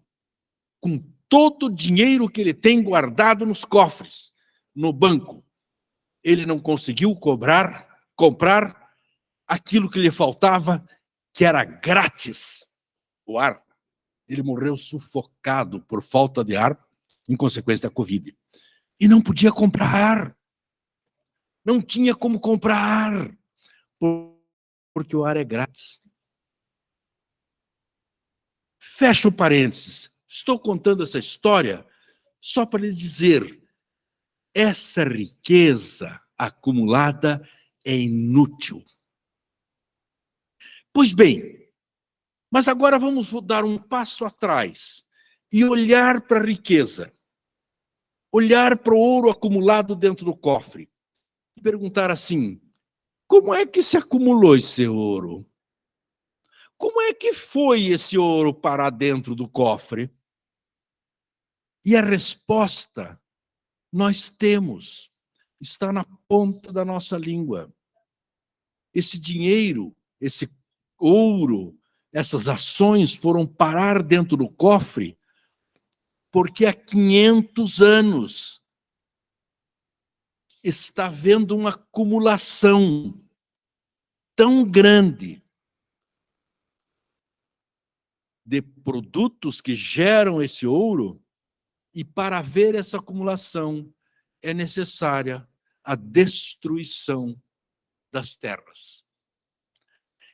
com todo o dinheiro que ele tem guardado nos cofres, no banco, ele não conseguiu cobrar, comprar aquilo que lhe faltava, que era grátis, o ar. Ele morreu sufocado por falta de ar em consequência da Covid. E não podia comprar ar. Não tinha como comprar ar, porque o ar é grátis. Fecha o parênteses. Estou contando essa história só para lhes dizer: essa riqueza acumulada é inútil. Pois bem, mas agora vamos dar um passo atrás e olhar para a riqueza, olhar para o ouro acumulado dentro do cofre e perguntar assim: como é que se acumulou esse ouro? Como é que foi esse ouro parar dentro do cofre? E a resposta nós temos, está na ponta da nossa língua. Esse dinheiro, esse ouro, essas ações foram parar dentro do cofre porque há 500 anos está havendo uma acumulação tão grande de produtos que geram esse ouro, e para ver essa acumulação é necessária a destruição das terras.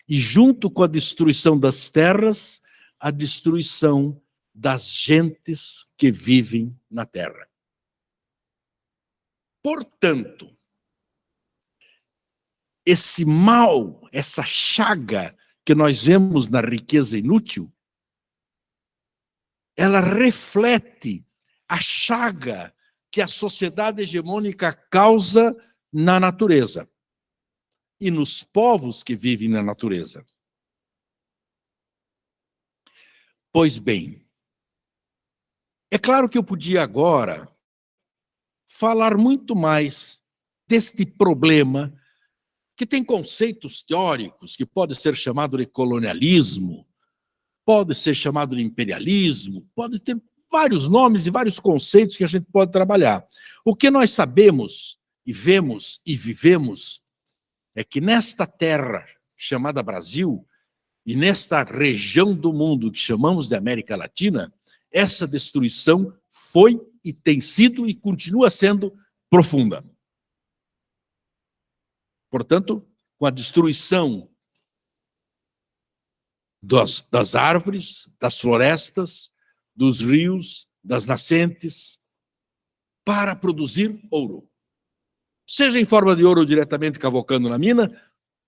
E junto com a destruição das terras, a destruição das gentes que vivem na terra. Portanto, esse mal, essa chaga que nós vemos na riqueza inútil, ela reflete a chaga que a sociedade hegemônica causa na natureza e nos povos que vivem na natureza. Pois bem, é claro que eu podia agora falar muito mais deste problema que tem conceitos teóricos que pode ser chamado de colonialismo, pode ser chamado de imperialismo, pode ter vários nomes e vários conceitos que a gente pode trabalhar. O que nós sabemos e vemos e vivemos é que nesta terra chamada Brasil e nesta região do mundo que chamamos de América Latina, essa destruição foi e tem sido e continua sendo profunda. Portanto, com a destruição das, das árvores, das florestas, dos rios, das nascentes, para produzir ouro. Seja em forma de ouro diretamente cavocando na mina,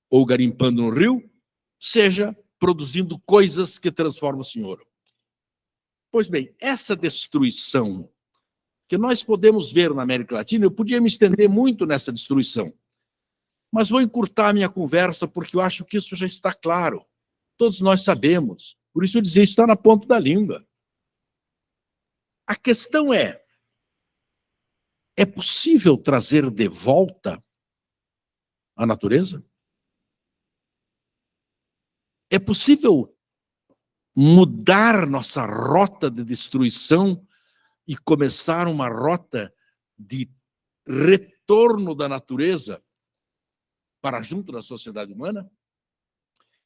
ou garimpando no rio, seja produzindo coisas que transformam-se em ouro. Pois bem, essa destruição que nós podemos ver na América Latina, eu podia me estender muito nessa destruição, mas vou encurtar minha conversa porque eu acho que isso já está claro. Todos nós sabemos. Por isso eu dizia, está na ponta da língua. A questão é, é possível trazer de volta a natureza? É possível mudar nossa rota de destruição e começar uma rota de retorno da natureza para junto da sociedade humana?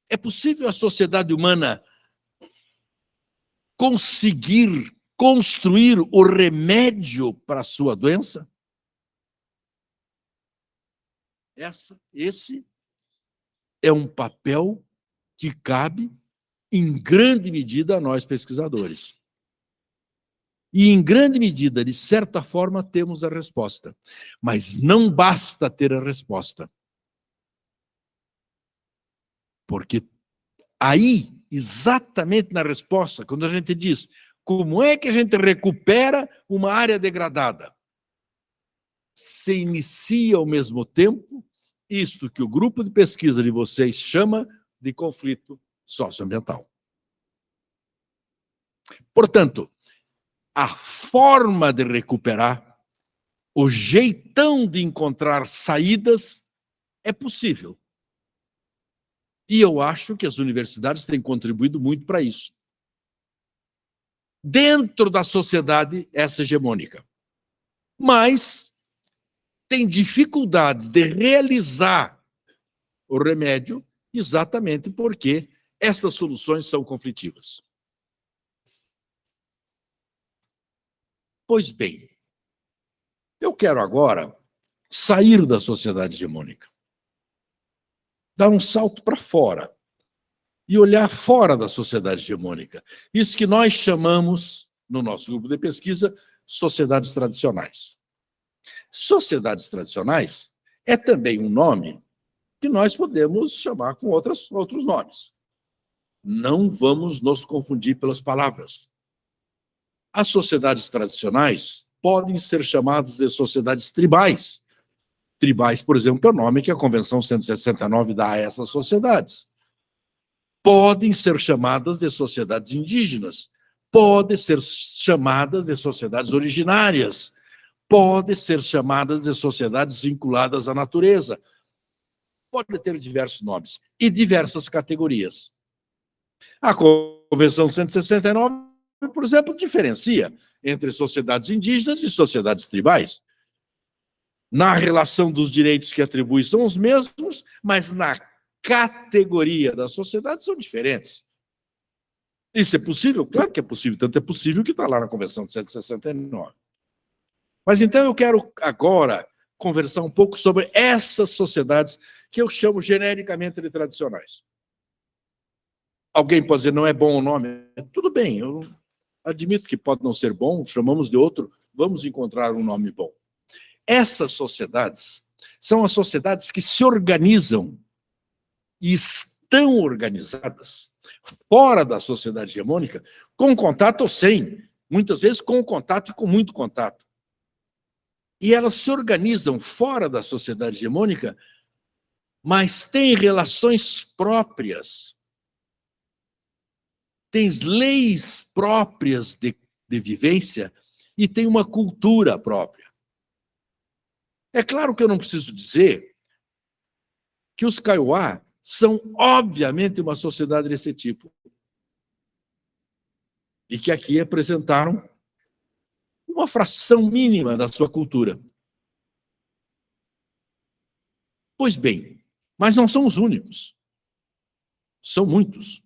É possível a sociedade humana conseguir construir o remédio para a sua doença? Essa, esse é um papel que cabe, em grande medida, a nós pesquisadores. E, em grande medida, de certa forma, temos a resposta. Mas não basta ter a resposta. Porque aí, exatamente na resposta, quando a gente diz como é que a gente recupera uma área degradada, se inicia ao mesmo tempo isto que o grupo de pesquisa de vocês chama de conflito socioambiental. Portanto, a forma de recuperar, o jeitão de encontrar saídas é possível. E eu acho que as universidades têm contribuído muito para isso. Dentro da sociedade essa hegemônica. Mas tem dificuldades de realizar o remédio exatamente porque essas soluções são conflitivas. Pois bem, eu quero agora sair da sociedade hegemônica, dar um salto para fora e olhar fora da sociedade hegemônica. Isso que nós chamamos, no nosso grupo de pesquisa, sociedades tradicionais. Sociedades tradicionais é também um nome que nós podemos chamar com outras, outros nomes. Não vamos nos confundir pelas palavras. As sociedades tradicionais podem ser chamadas de sociedades tribais. Tribais, por exemplo, é o nome que a Convenção 169 dá a essas sociedades. Podem ser chamadas de sociedades indígenas, podem ser chamadas de sociedades originárias, podem ser chamadas de sociedades vinculadas à natureza. Pode ter diversos nomes e diversas categorias. A Convenção 169 por exemplo, diferencia entre sociedades indígenas e sociedades tribais. Na relação dos direitos que atribui são os mesmos, mas na categoria da sociedade são diferentes. Isso é possível? Claro que é possível, tanto é possível que está lá na Convenção de 169. Mas então eu quero agora conversar um pouco sobre essas sociedades que eu chamo genericamente de tradicionais. Alguém pode dizer, não é bom o nome? Tudo bem, eu Admito que pode não ser bom, chamamos de outro, vamos encontrar um nome bom. Essas sociedades são as sociedades que se organizam e estão organizadas fora da sociedade hegemônica, com contato ou sem, muitas vezes com contato e com muito contato. E elas se organizam fora da sociedade hegemônica, mas têm relações próprias tens leis próprias de, de vivência e tem uma cultura própria. É claro que eu não preciso dizer que os Kaiowá são, obviamente, uma sociedade desse tipo. E que aqui apresentaram uma fração mínima da sua cultura. Pois bem, mas não são os únicos. São muitos.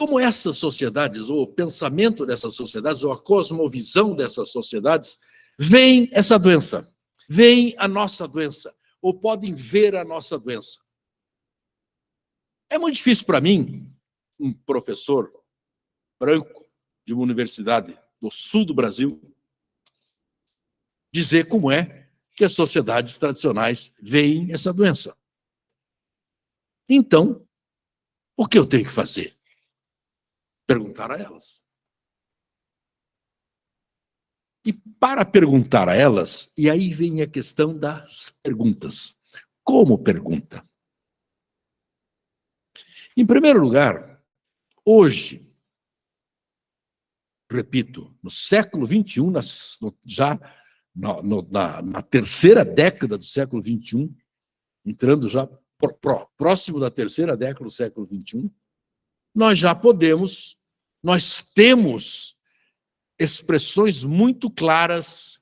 Como essas sociedades, ou o pensamento dessas sociedades, ou a cosmovisão dessas sociedades, vem essa doença, vem a nossa doença, ou podem ver a nossa doença. É muito difícil para mim, um professor branco de uma universidade do sul do Brasil, dizer como é que as sociedades tradicionais veem essa doença. Então, o que eu tenho que fazer? Perguntar a elas. E para perguntar a elas, e aí vem a questão das perguntas. Como pergunta? Em primeiro lugar, hoje, repito, no século XXI, já na, na, na terceira década do século XXI, entrando já próximo da terceira década do século XXI, nós já podemos, nós temos expressões muito claras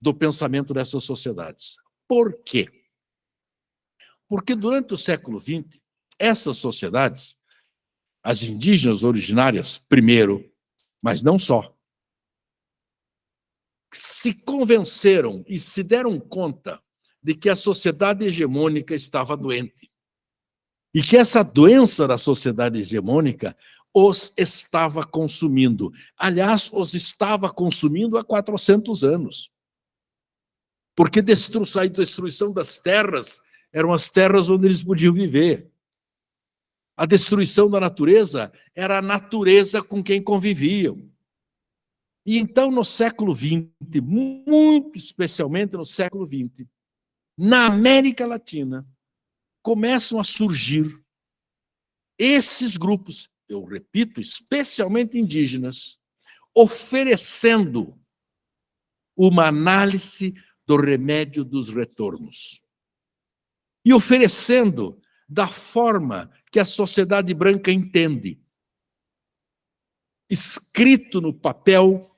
do pensamento dessas sociedades. Por quê? Porque durante o século XX, essas sociedades, as indígenas originárias, primeiro, mas não só, se convenceram e se deram conta de que a sociedade hegemônica estava doente. E que essa doença da sociedade hegemônica os estava consumindo. Aliás, os estava consumindo há 400 anos. Porque destruição, a destruição das terras eram as terras onde eles podiam viver. A destruição da natureza era a natureza com quem conviviam. E então, no século XX, muito especialmente no século XX, na América Latina, começam a surgir esses grupos, eu repito, especialmente indígenas, oferecendo uma análise do remédio dos retornos. E oferecendo da forma que a sociedade branca entende, escrito no papel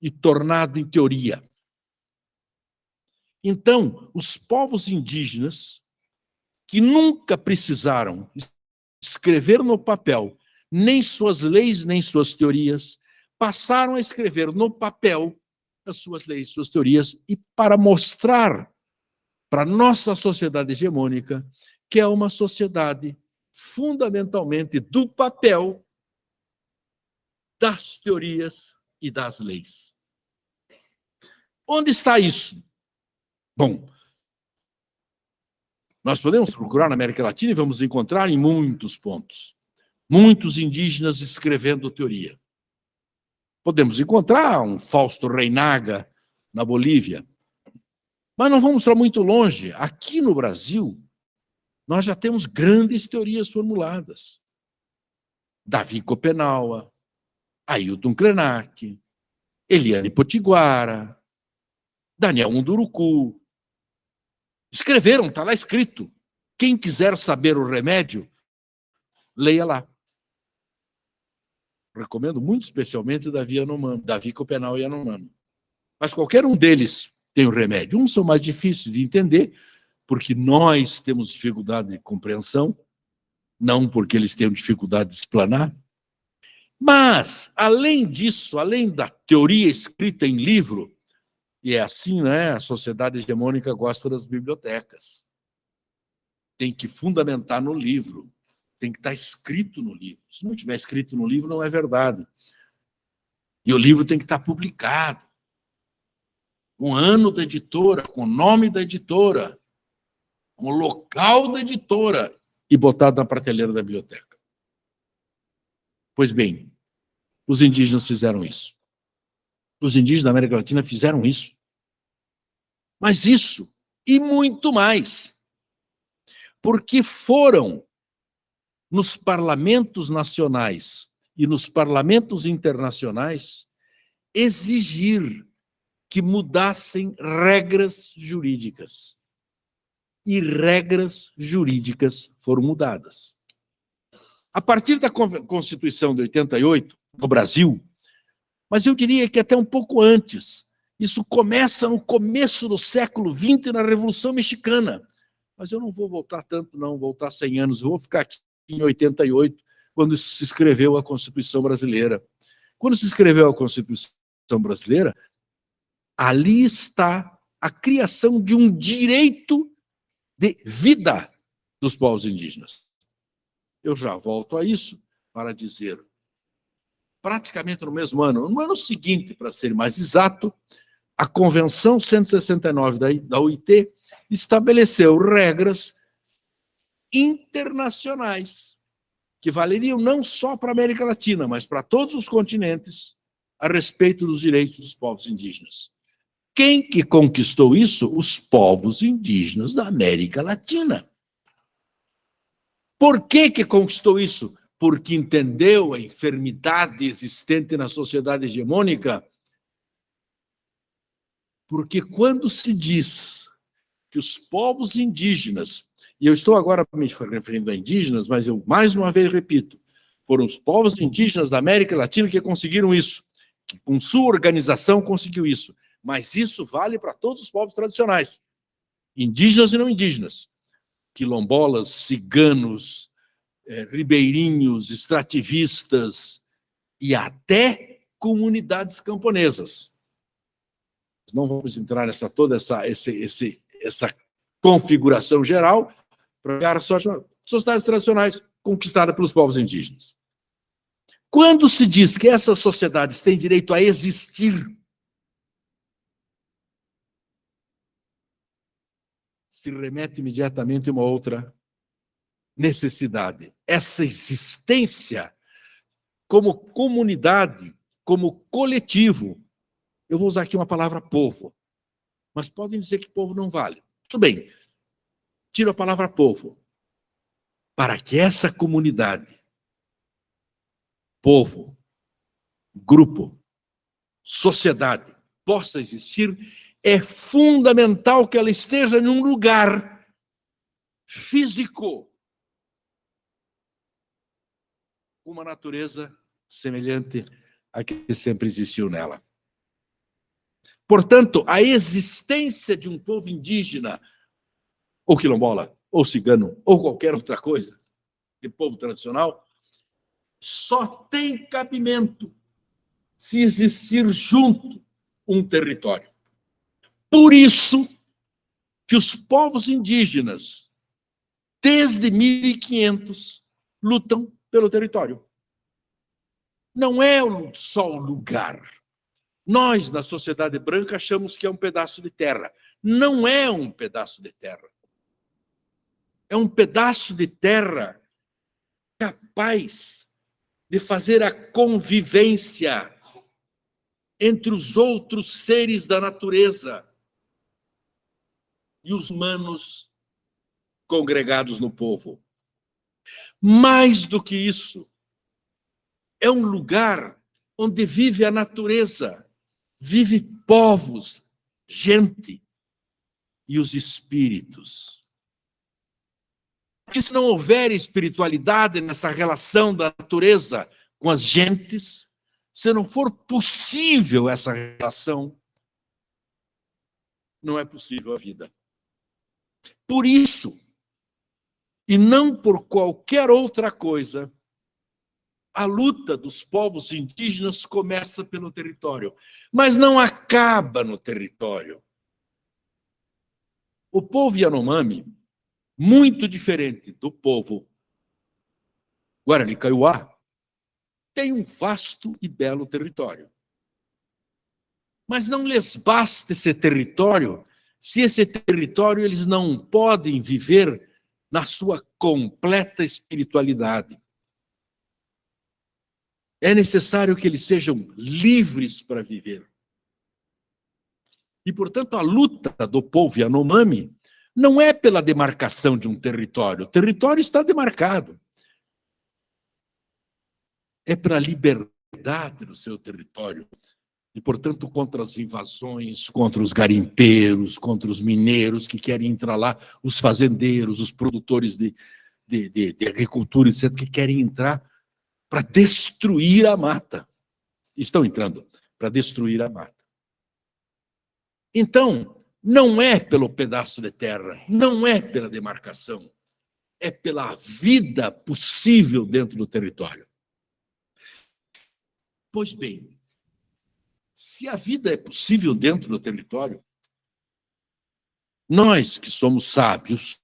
e tornado em teoria. Então, os povos indígenas, que nunca precisaram escrever no papel nem suas leis, nem suas teorias, passaram a escrever no papel as suas leis, suas teorias, e para mostrar para a nossa sociedade hegemônica que é uma sociedade fundamentalmente do papel, das teorias e das leis. Onde está isso? Bom, nós podemos procurar na América Latina e vamos encontrar em muitos pontos. Muitos indígenas escrevendo teoria. Podemos encontrar um Fausto Reinaga na Bolívia. Mas não vamos para muito longe. Aqui no Brasil, nós já temos grandes teorias formuladas. Davi Copenaua, Ailton Krenak, Eliane Potiguara, Daniel Munduruku, Escreveram, está lá escrito. Quem quiser saber o remédio, leia lá. Recomendo muito especialmente Davi, Anomano, Davi Copenal e Anomano. Mas qualquer um deles tem o um remédio. Uns são mais difíceis de entender, porque nós temos dificuldade de compreensão, não porque eles tenham dificuldade de explanar. Mas, além disso, além da teoria escrita em livro, e é assim, né? A sociedade hegemônica gosta das bibliotecas. Tem que fundamentar no livro. Tem que estar escrito no livro. Se não tiver escrito no livro, não é verdade. E o livro tem que estar publicado. Com o ano da editora, com o nome da editora, com o local da editora e botado na prateleira da biblioteca. Pois bem, os indígenas fizeram isso. Os indígenas da América Latina fizeram isso. Mas isso e muito mais. Porque foram nos parlamentos nacionais e nos parlamentos internacionais exigir que mudassem regras jurídicas. E regras jurídicas foram mudadas. A partir da Constituição de 88, no Brasil, mas eu diria que até um pouco antes, isso começa no começo do século XX, na Revolução Mexicana. Mas eu não vou voltar tanto, não, voltar 100 anos. Vou ficar aqui em 88, quando se escreveu a Constituição Brasileira. Quando se escreveu a Constituição Brasileira, ali está a criação de um direito de vida dos povos indígenas. Eu já volto a isso para dizer, praticamente no mesmo ano, no ano seguinte, para ser mais exato, a Convenção 169 da, OIT estabeleceu regras internacionais que valeriam não só para a América Latina, mas para todos os continentes a respeito dos direitos dos povos indígenas. Quem que conquistou isso? Os povos indígenas da América Latina. Por que que conquistou isso? Porque entendeu a enfermidade existente na sociedade hegemônica porque quando se diz que os povos indígenas E eu estou agora me referindo a indígenas, mas eu mais uma vez repito, foram os povos indígenas da América Latina que conseguiram isso, que com sua organização conseguiu isso. Mas isso vale para todos os povos tradicionais, indígenas e não indígenas, quilombolas, ciganos, é, ribeirinhos, extrativistas e até comunidades camponesas. Não vamos entrar nessa toda essa, esse, esse, essa configuração geral para sociedades tradicionais conquistadas pelos povos indígenas. Quando se diz que essas sociedades têm direito a existir, se remete imediatamente a uma outra necessidade. Essa existência como comunidade, como coletivo. Eu vou usar aqui uma palavra povo, mas podem dizer que povo não vale. Tudo bem, tiro a palavra povo. Para que essa comunidade, povo, grupo, sociedade, possa existir, é fundamental que ela esteja em um lugar físico, uma natureza semelhante à que sempre existiu nela. Portanto, a existência de um povo indígena, ou quilombola, ou cigano, ou qualquer outra coisa, de povo tradicional, só tem cabimento se existir junto um território. Por isso que os povos indígenas, desde 1500, lutam pelo território. Não é só o lugar. Nós, na sociedade branca, achamos que é um pedaço de terra. Não é um pedaço de terra. É um pedaço de terra capaz de fazer a convivência entre os outros seres da natureza e os humanos congregados no povo. Mais do que isso, é um lugar onde vive a natureza, vive povos, gente e os espíritos. Porque se não houver espiritualidade nessa relação da natureza com as gentes, se não for possível essa relação, não é possível a vida. Por isso, e não por qualquer outra coisa, a luta dos povos indígenas começa pelo território, mas não acaba no território. O povo Yanomami, muito diferente do povo Guarani Kaiowá, tem um vasto e belo território. Mas não lhes basta esse território se esse território eles não podem viver na sua completa espiritualidade. É necessário que eles sejam livres para viver. E, portanto, a luta do povo Yanomami não é pela demarcação de um território. O território está demarcado. É para a liberdade do seu território. E, portanto, contra as invasões, contra os garimpeiros, contra os mineiros que querem entrar lá, os fazendeiros, os produtores de, de, de, de agricultura, etc., que querem entrar para destruir a mata. Estão entrando para destruir a mata. Então, não é pelo pedaço de terra, não é pela demarcação, é pela vida possível dentro do território. Pois bem, se a vida é possível dentro do território, nós que somos sábios,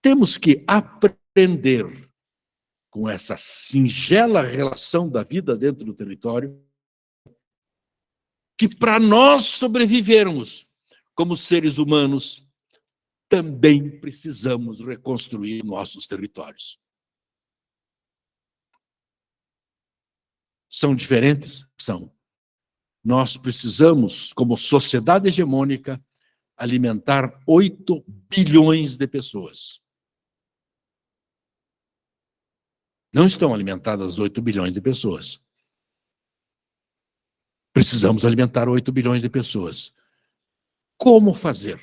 temos que aprender com essa singela relação da vida dentro do território, que para nós sobrevivermos como seres humanos, também precisamos reconstruir nossos territórios. São diferentes? São. Nós precisamos, como sociedade hegemônica, alimentar 8 bilhões de pessoas. Não estão alimentadas 8 bilhões de pessoas. Precisamos alimentar 8 bilhões de pessoas. Como fazer?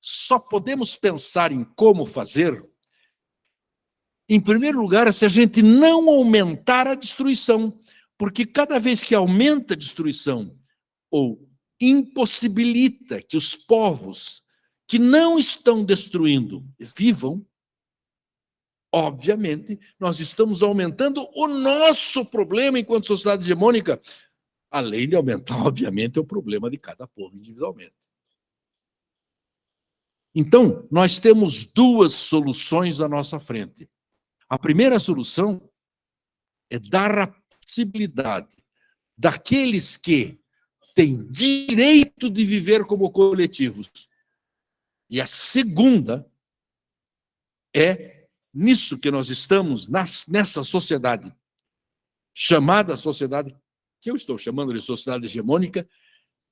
só podemos pensar em como fazer, em primeiro lugar, se a gente não aumentar a destruição, porque cada vez que aumenta a destruição ou impossibilita que os povos que não estão destruindo vivam, obviamente, nós estamos aumentando o nosso problema enquanto sociedade hegemônica, além de aumentar, *laughs* obviamente, o problema de cada povo individualmente. Então, nós temos duas soluções à nossa frente. A primeira solução é dar a possibilidade daqueles que têm direito de viver como coletivos. E a segunda é nisso que nós estamos, nessa sociedade, chamada sociedade, que eu estou chamando de sociedade hegemônica,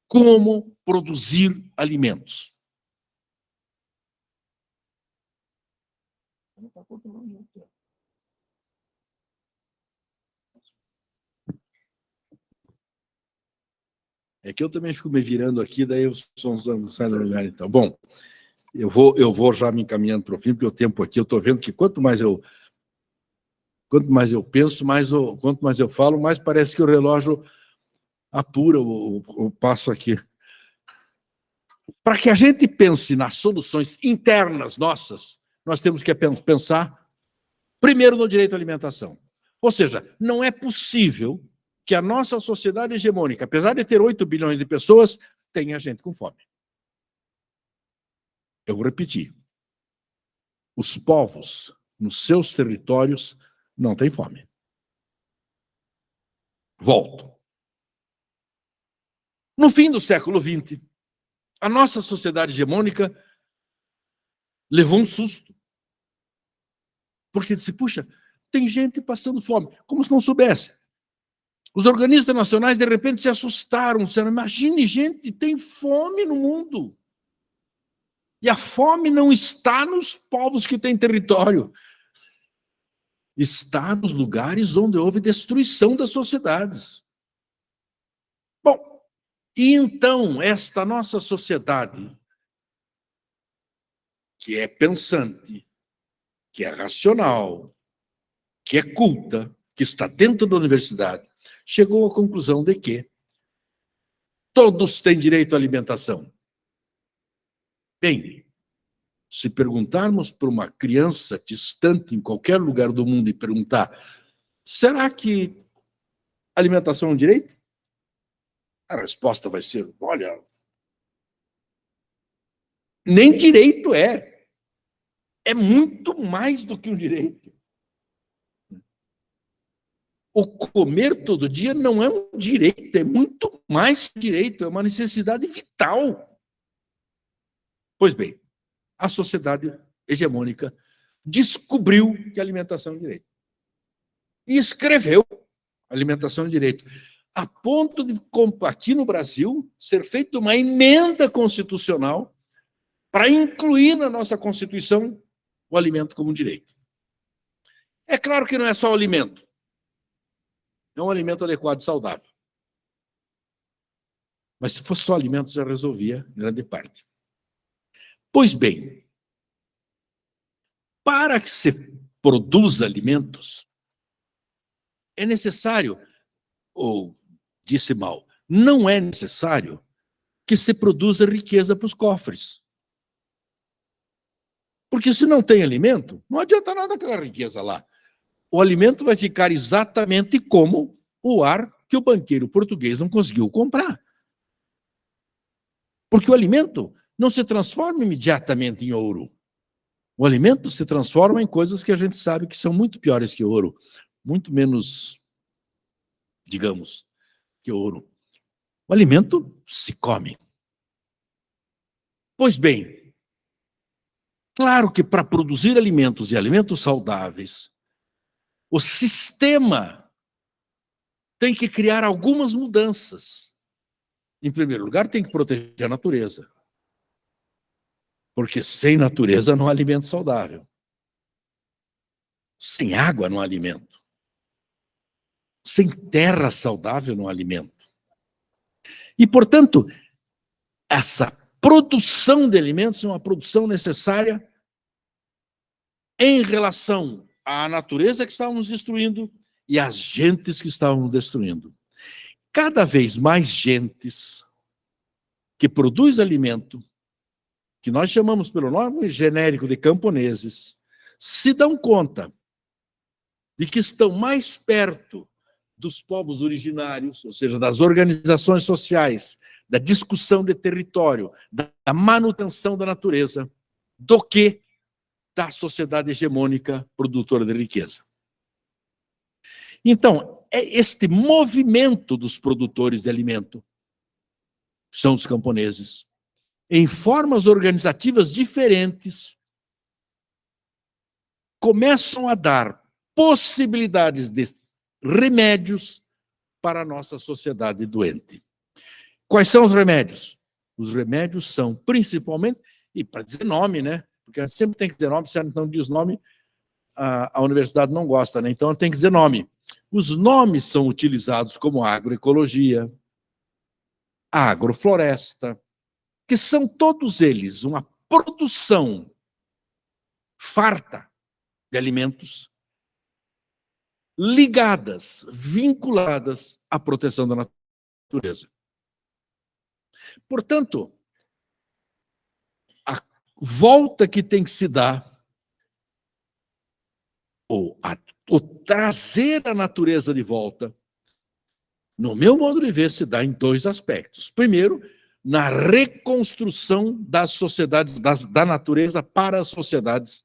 como produzir alimentos. É que eu também fico me virando aqui, daí os sons não saem do lugar, então. Bom, eu vou, eu vou já me encaminhando para o fim, porque o tempo aqui, eu estou vendo que quanto mais eu quanto mais eu penso, mais eu, quanto mais eu falo, mais parece que o relógio apura o, o, o passo aqui. Para que a gente pense nas soluções internas nossas, nós temos que pensar primeiro no direito à alimentação. Ou seja, não é possível que a nossa sociedade hegemônica, apesar de ter 8 bilhões de pessoas, tenha gente com fome. Eu vou repetir. Os povos nos seus territórios não têm fome. Volto. No fim do século XX, a nossa sociedade hegemônica levou um susto. Porque disse, puxa, tem gente passando fome, como se não soubesse. Os organismos internacionais, de repente, se assustaram, disseram, imagine, gente, tem fome no mundo. E a fome não está nos povos que têm território. Está nos lugares onde houve destruição das sociedades. Bom, e então esta nossa sociedade, que é pensante, que é racional, que é culta, que está dentro da universidade, chegou à conclusão de que todos têm direito à alimentação. Se perguntarmos para uma criança distante em qualquer lugar do mundo e perguntar, será que alimentação é um direito? A resposta vai ser, olha, nem direito é é muito mais do que um direito. O comer todo dia não é um direito, é muito mais direito, é uma necessidade vital. Pois bem, a sociedade hegemônica descobriu que a alimentação é direito. E escreveu alimentação é direito. A ponto de, aqui no Brasil, ser feita uma emenda constitucional para incluir na nossa Constituição o alimento como direito. É claro que não é só o alimento. É um alimento adequado e saudável. Mas se fosse só alimento, já resolvia grande parte. Pois bem, para que se produza alimentos, é necessário, ou disse mal, não é necessário que se produza riqueza para os cofres. Porque se não tem alimento, não adianta nada aquela riqueza lá. O alimento vai ficar exatamente como o ar que o banqueiro português não conseguiu comprar. Porque o alimento não se transforma imediatamente em ouro. O alimento se transforma em coisas que a gente sabe que são muito piores que ouro, muito menos, digamos, que ouro. O alimento se come. Pois bem, Claro que para produzir alimentos e alimentos saudáveis, o sistema tem que criar algumas mudanças. Em primeiro lugar, tem que proteger a natureza. Porque sem natureza não há alimento saudável. Sem água não há alimento. Sem terra saudável não há alimento. E, portanto, essa produção de alimentos é uma produção necessária em relação à natureza que estávamos destruindo e às gentes que estávamos destruindo. Cada vez mais gentes que produz alimento, que nós chamamos pelo nome genérico de camponeses, se dão conta de que estão mais perto dos povos originários, ou seja, das organizações sociais, da discussão de território, da manutenção da natureza, do que da sociedade hegemônica produtora de riqueza. Então, é este movimento dos produtores de alimento, são os camponeses, em formas organizativas diferentes, começam a dar possibilidades de remédios para a nossa sociedade doente. Quais são os remédios? Os remédios são principalmente, e para dizer nome, né? Porque sempre tem que dizer nome, se não diz nome, a, a universidade não gosta, né? Então tem que dizer nome. Os nomes são utilizados como agroecologia, agrofloresta, que são todos eles uma produção farta de alimentos ligadas, vinculadas à proteção da natureza. Portanto, a volta que tem que se dar, ou, a, ou trazer a natureza de volta, no meu modo de ver, se dá em dois aspectos. Primeiro, na reconstrução das sociedades, das, da natureza para as sociedades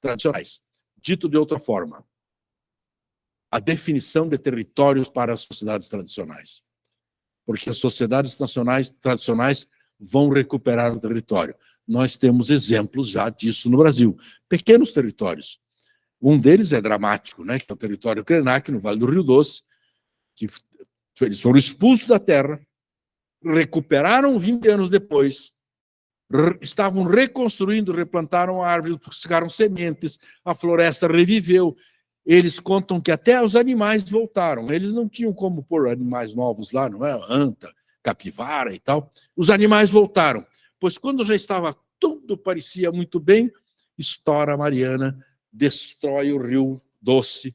tradicionais. Dito de outra forma, a definição de territórios para as sociedades tradicionais porque as sociedades nacionais tradicionais vão recuperar o território. Nós temos exemplos já disso no Brasil. Pequenos territórios. Um deles é dramático, né? que é o território Krenak, no Vale do Rio Doce, que eles foram expulsos da terra, recuperaram 20 anos depois, estavam reconstruindo, replantaram árvores, buscaram sementes, a floresta reviveu, eles contam que até os animais voltaram. Eles não tinham como pôr animais novos lá, não é? Anta, capivara e tal. Os animais voltaram. Pois quando já estava tudo parecia muito bem, estoura a Mariana, destrói o rio Doce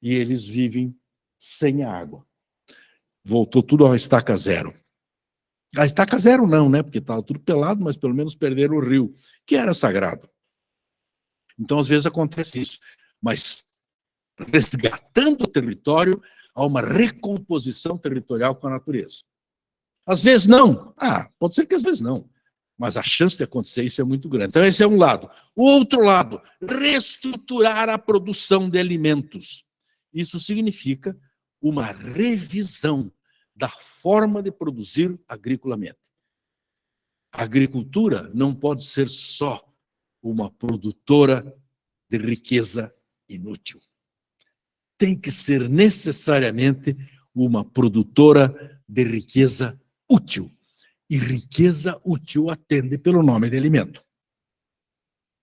e eles vivem sem água. Voltou tudo à estaca zero. A estaca zero não, né? Porque estava tudo pelado, mas pelo menos perderam o rio, que era sagrado. Então, às vezes acontece isso. Mas resgatando o território a uma recomposição territorial com a natureza. Às vezes não. Ah, pode ser que às vezes não. Mas a chance de acontecer isso é muito grande. Então, esse é um lado. O outro lado, reestruturar a produção de alimentos. Isso significa uma revisão da forma de produzir agriculamente. A agricultura não pode ser só uma produtora de riqueza inútil tem que ser necessariamente uma produtora de riqueza útil. E riqueza útil atende pelo nome de alimento.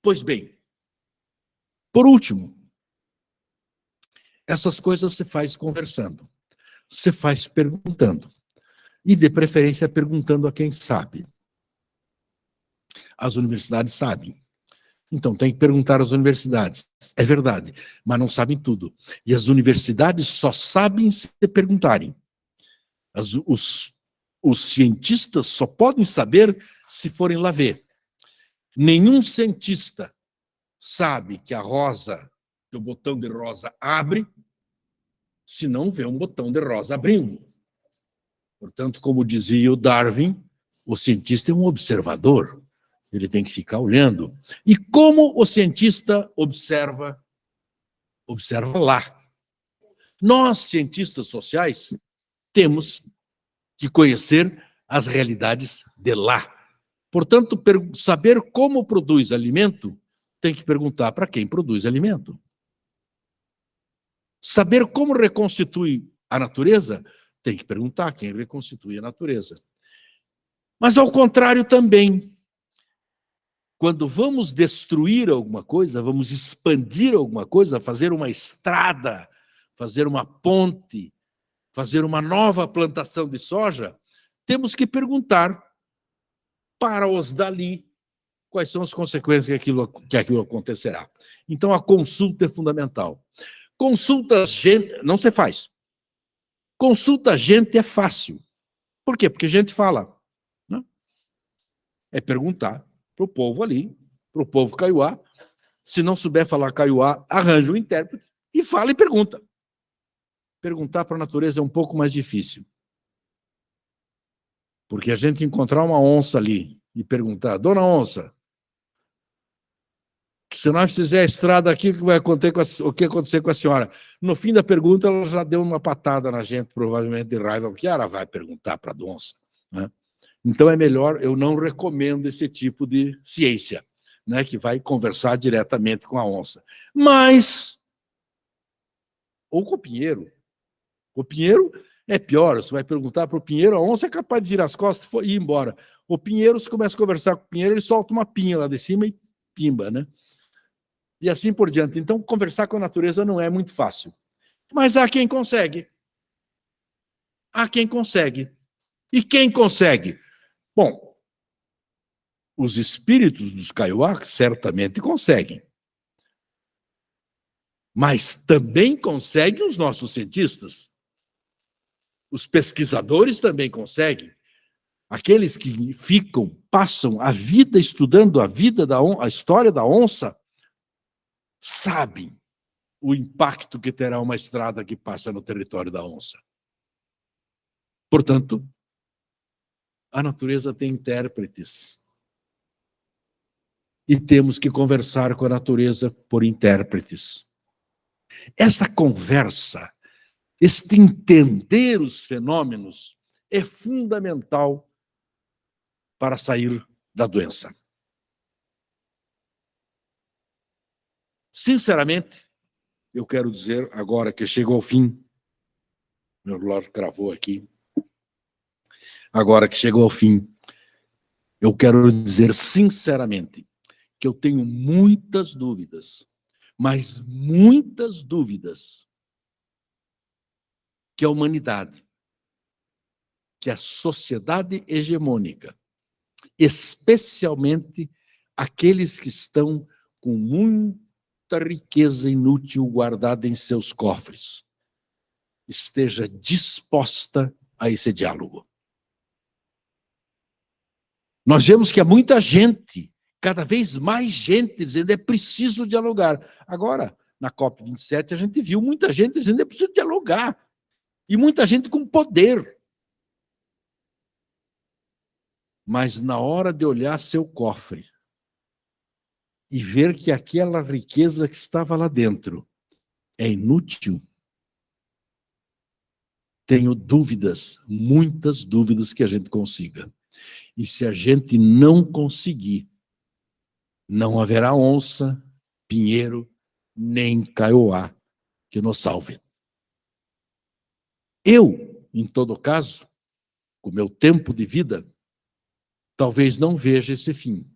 Pois bem, por último, essas coisas se faz conversando, se faz perguntando, e de preferência perguntando a quem sabe. As universidades sabem. Então, tem que perguntar às universidades. É verdade, mas não sabem tudo. E as universidades só sabem se perguntarem. As, os, os cientistas só podem saber se forem lá ver. Nenhum cientista sabe que a rosa, que o botão de rosa abre, se não vê um botão de rosa abrindo. Portanto, como dizia o Darwin, o cientista é um observador ele tem que ficar olhando. E como o cientista observa? Observa lá. Nós, cientistas sociais, temos que conhecer as realidades de lá. Portanto, saber como produz alimento, tem que perguntar para quem produz alimento. Saber como reconstitui a natureza, tem que perguntar quem reconstitui a natureza. Mas, ao contrário também, quando vamos destruir alguma coisa, vamos expandir alguma coisa, fazer uma estrada, fazer uma ponte, fazer uma nova plantação de soja, temos que perguntar para os dali quais são as consequências que aquilo, que aquilo acontecerá. Então, a consulta é fundamental. Consulta gente, não se faz. Consulta gente é fácil. Por quê? Porque a gente fala. Né? É perguntar para o povo ali, para o povo caiuá. Se não souber falar caiuá, arranja um intérprete e fala e pergunta. Perguntar para a natureza é um pouco mais difícil. Porque a gente encontrar uma onça ali e perguntar, dona onça, se nós fizer a estrada aqui, o que vai acontecer com a, o que acontecer com a senhora? No fim da pergunta, ela já deu uma patada na gente, provavelmente de raiva, porque ela vai perguntar para a onça. Né? Então é melhor, eu não recomendo esse tipo de ciência, né, que vai conversar diretamente com a onça. Mas, ou com o pinheiro. O pinheiro é pior, você vai perguntar para o pinheiro, a onça é capaz de virar as costas e ir embora. O pinheiro, você começa a conversar com o pinheiro, ele solta uma pinha lá de cima e pimba, né? E assim por diante. Então, conversar com a natureza não é muito fácil. Mas há quem consegue. Há quem consegue. E quem consegue? Bom, os espíritos dos Kaiowá certamente conseguem. Mas também conseguem os nossos cientistas. Os pesquisadores também conseguem. Aqueles que ficam, passam a vida estudando a vida da a história da onça, sabem o impacto que terá uma estrada que passa no território da onça. Portanto, a natureza tem intérpretes. E temos que conversar com a natureza por intérpretes. Essa conversa, este entender os fenômenos, é fundamental para sair da doença. Sinceramente, eu quero dizer, agora que chegou ao fim, meu relógio cravou aqui, agora que chegou ao fim, eu quero dizer sinceramente que eu tenho muitas dúvidas, mas muitas dúvidas, que a humanidade, que a sociedade hegemônica, especialmente aqueles que estão com riqueza inútil guardada em seus cofres, esteja disposta a esse diálogo. Nós vemos que há muita gente, cada vez mais gente, dizendo é preciso dialogar. Agora, na COP27, a gente viu muita gente dizendo é preciso dialogar. E muita gente com poder. Mas na hora de olhar seu cofre e ver que aquela riqueza que estava lá dentro é inútil, tenho dúvidas, muitas dúvidas que a gente consiga. E se a gente não conseguir, não haverá onça, pinheiro, nem caioá que nos salve. Eu, em todo caso, com meu tempo de vida, talvez não veja esse fim.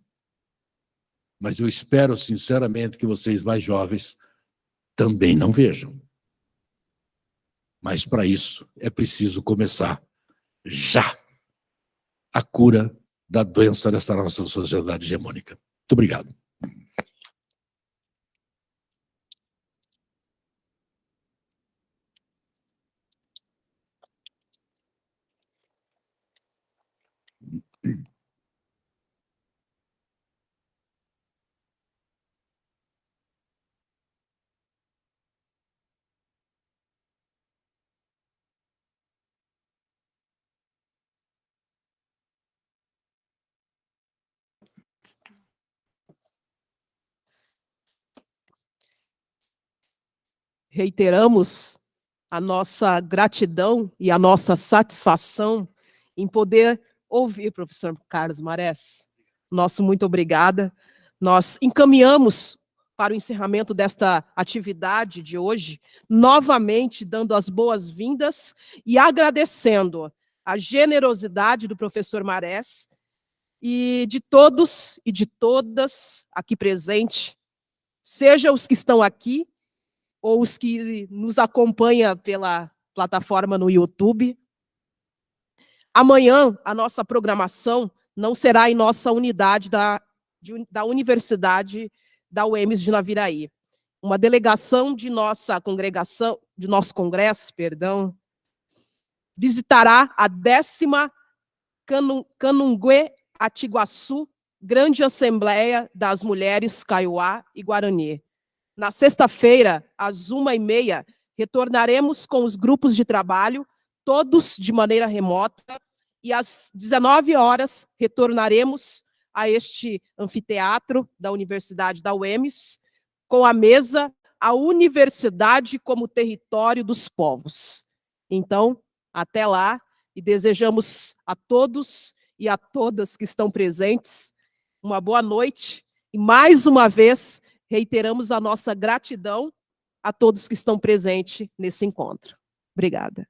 Mas eu espero sinceramente que vocês mais jovens também não vejam. Mas para isso é preciso começar já a cura da doença dessa nossa sociedade hegemônica. Muito obrigado. Reiteramos a nossa gratidão e a nossa satisfação em poder ouvir professor Carlos Marés. Nosso muito obrigada. Nós encaminhamos para o encerramento desta atividade de hoje, novamente dando as boas-vindas e agradecendo a generosidade do professor Marés e de todos e de todas aqui presentes, seja os que estão aqui ou os que nos acompanham pela plataforma no YouTube. Amanhã, a nossa programação não será em nossa unidade da, de, da Universidade da UEMS de Naviraí. Uma delegação de nossa congregação, de nosso congresso, perdão, visitará a décima Canungue Atiguaçu, Grande Assembleia das Mulheres Kaiowá e Guarani. Na sexta-feira, às uma e meia, retornaremos com os grupos de trabalho, todos de maneira remota, e às 19 horas retornaremos a este anfiteatro da Universidade da UEMS, com a mesa A Universidade como Território dos Povos. Então, até lá, e desejamos a todos e a todas que estão presentes uma boa noite, e mais uma vez reiteramos a nossa gratidão a todos que estão presentes nesse encontro. Obrigada.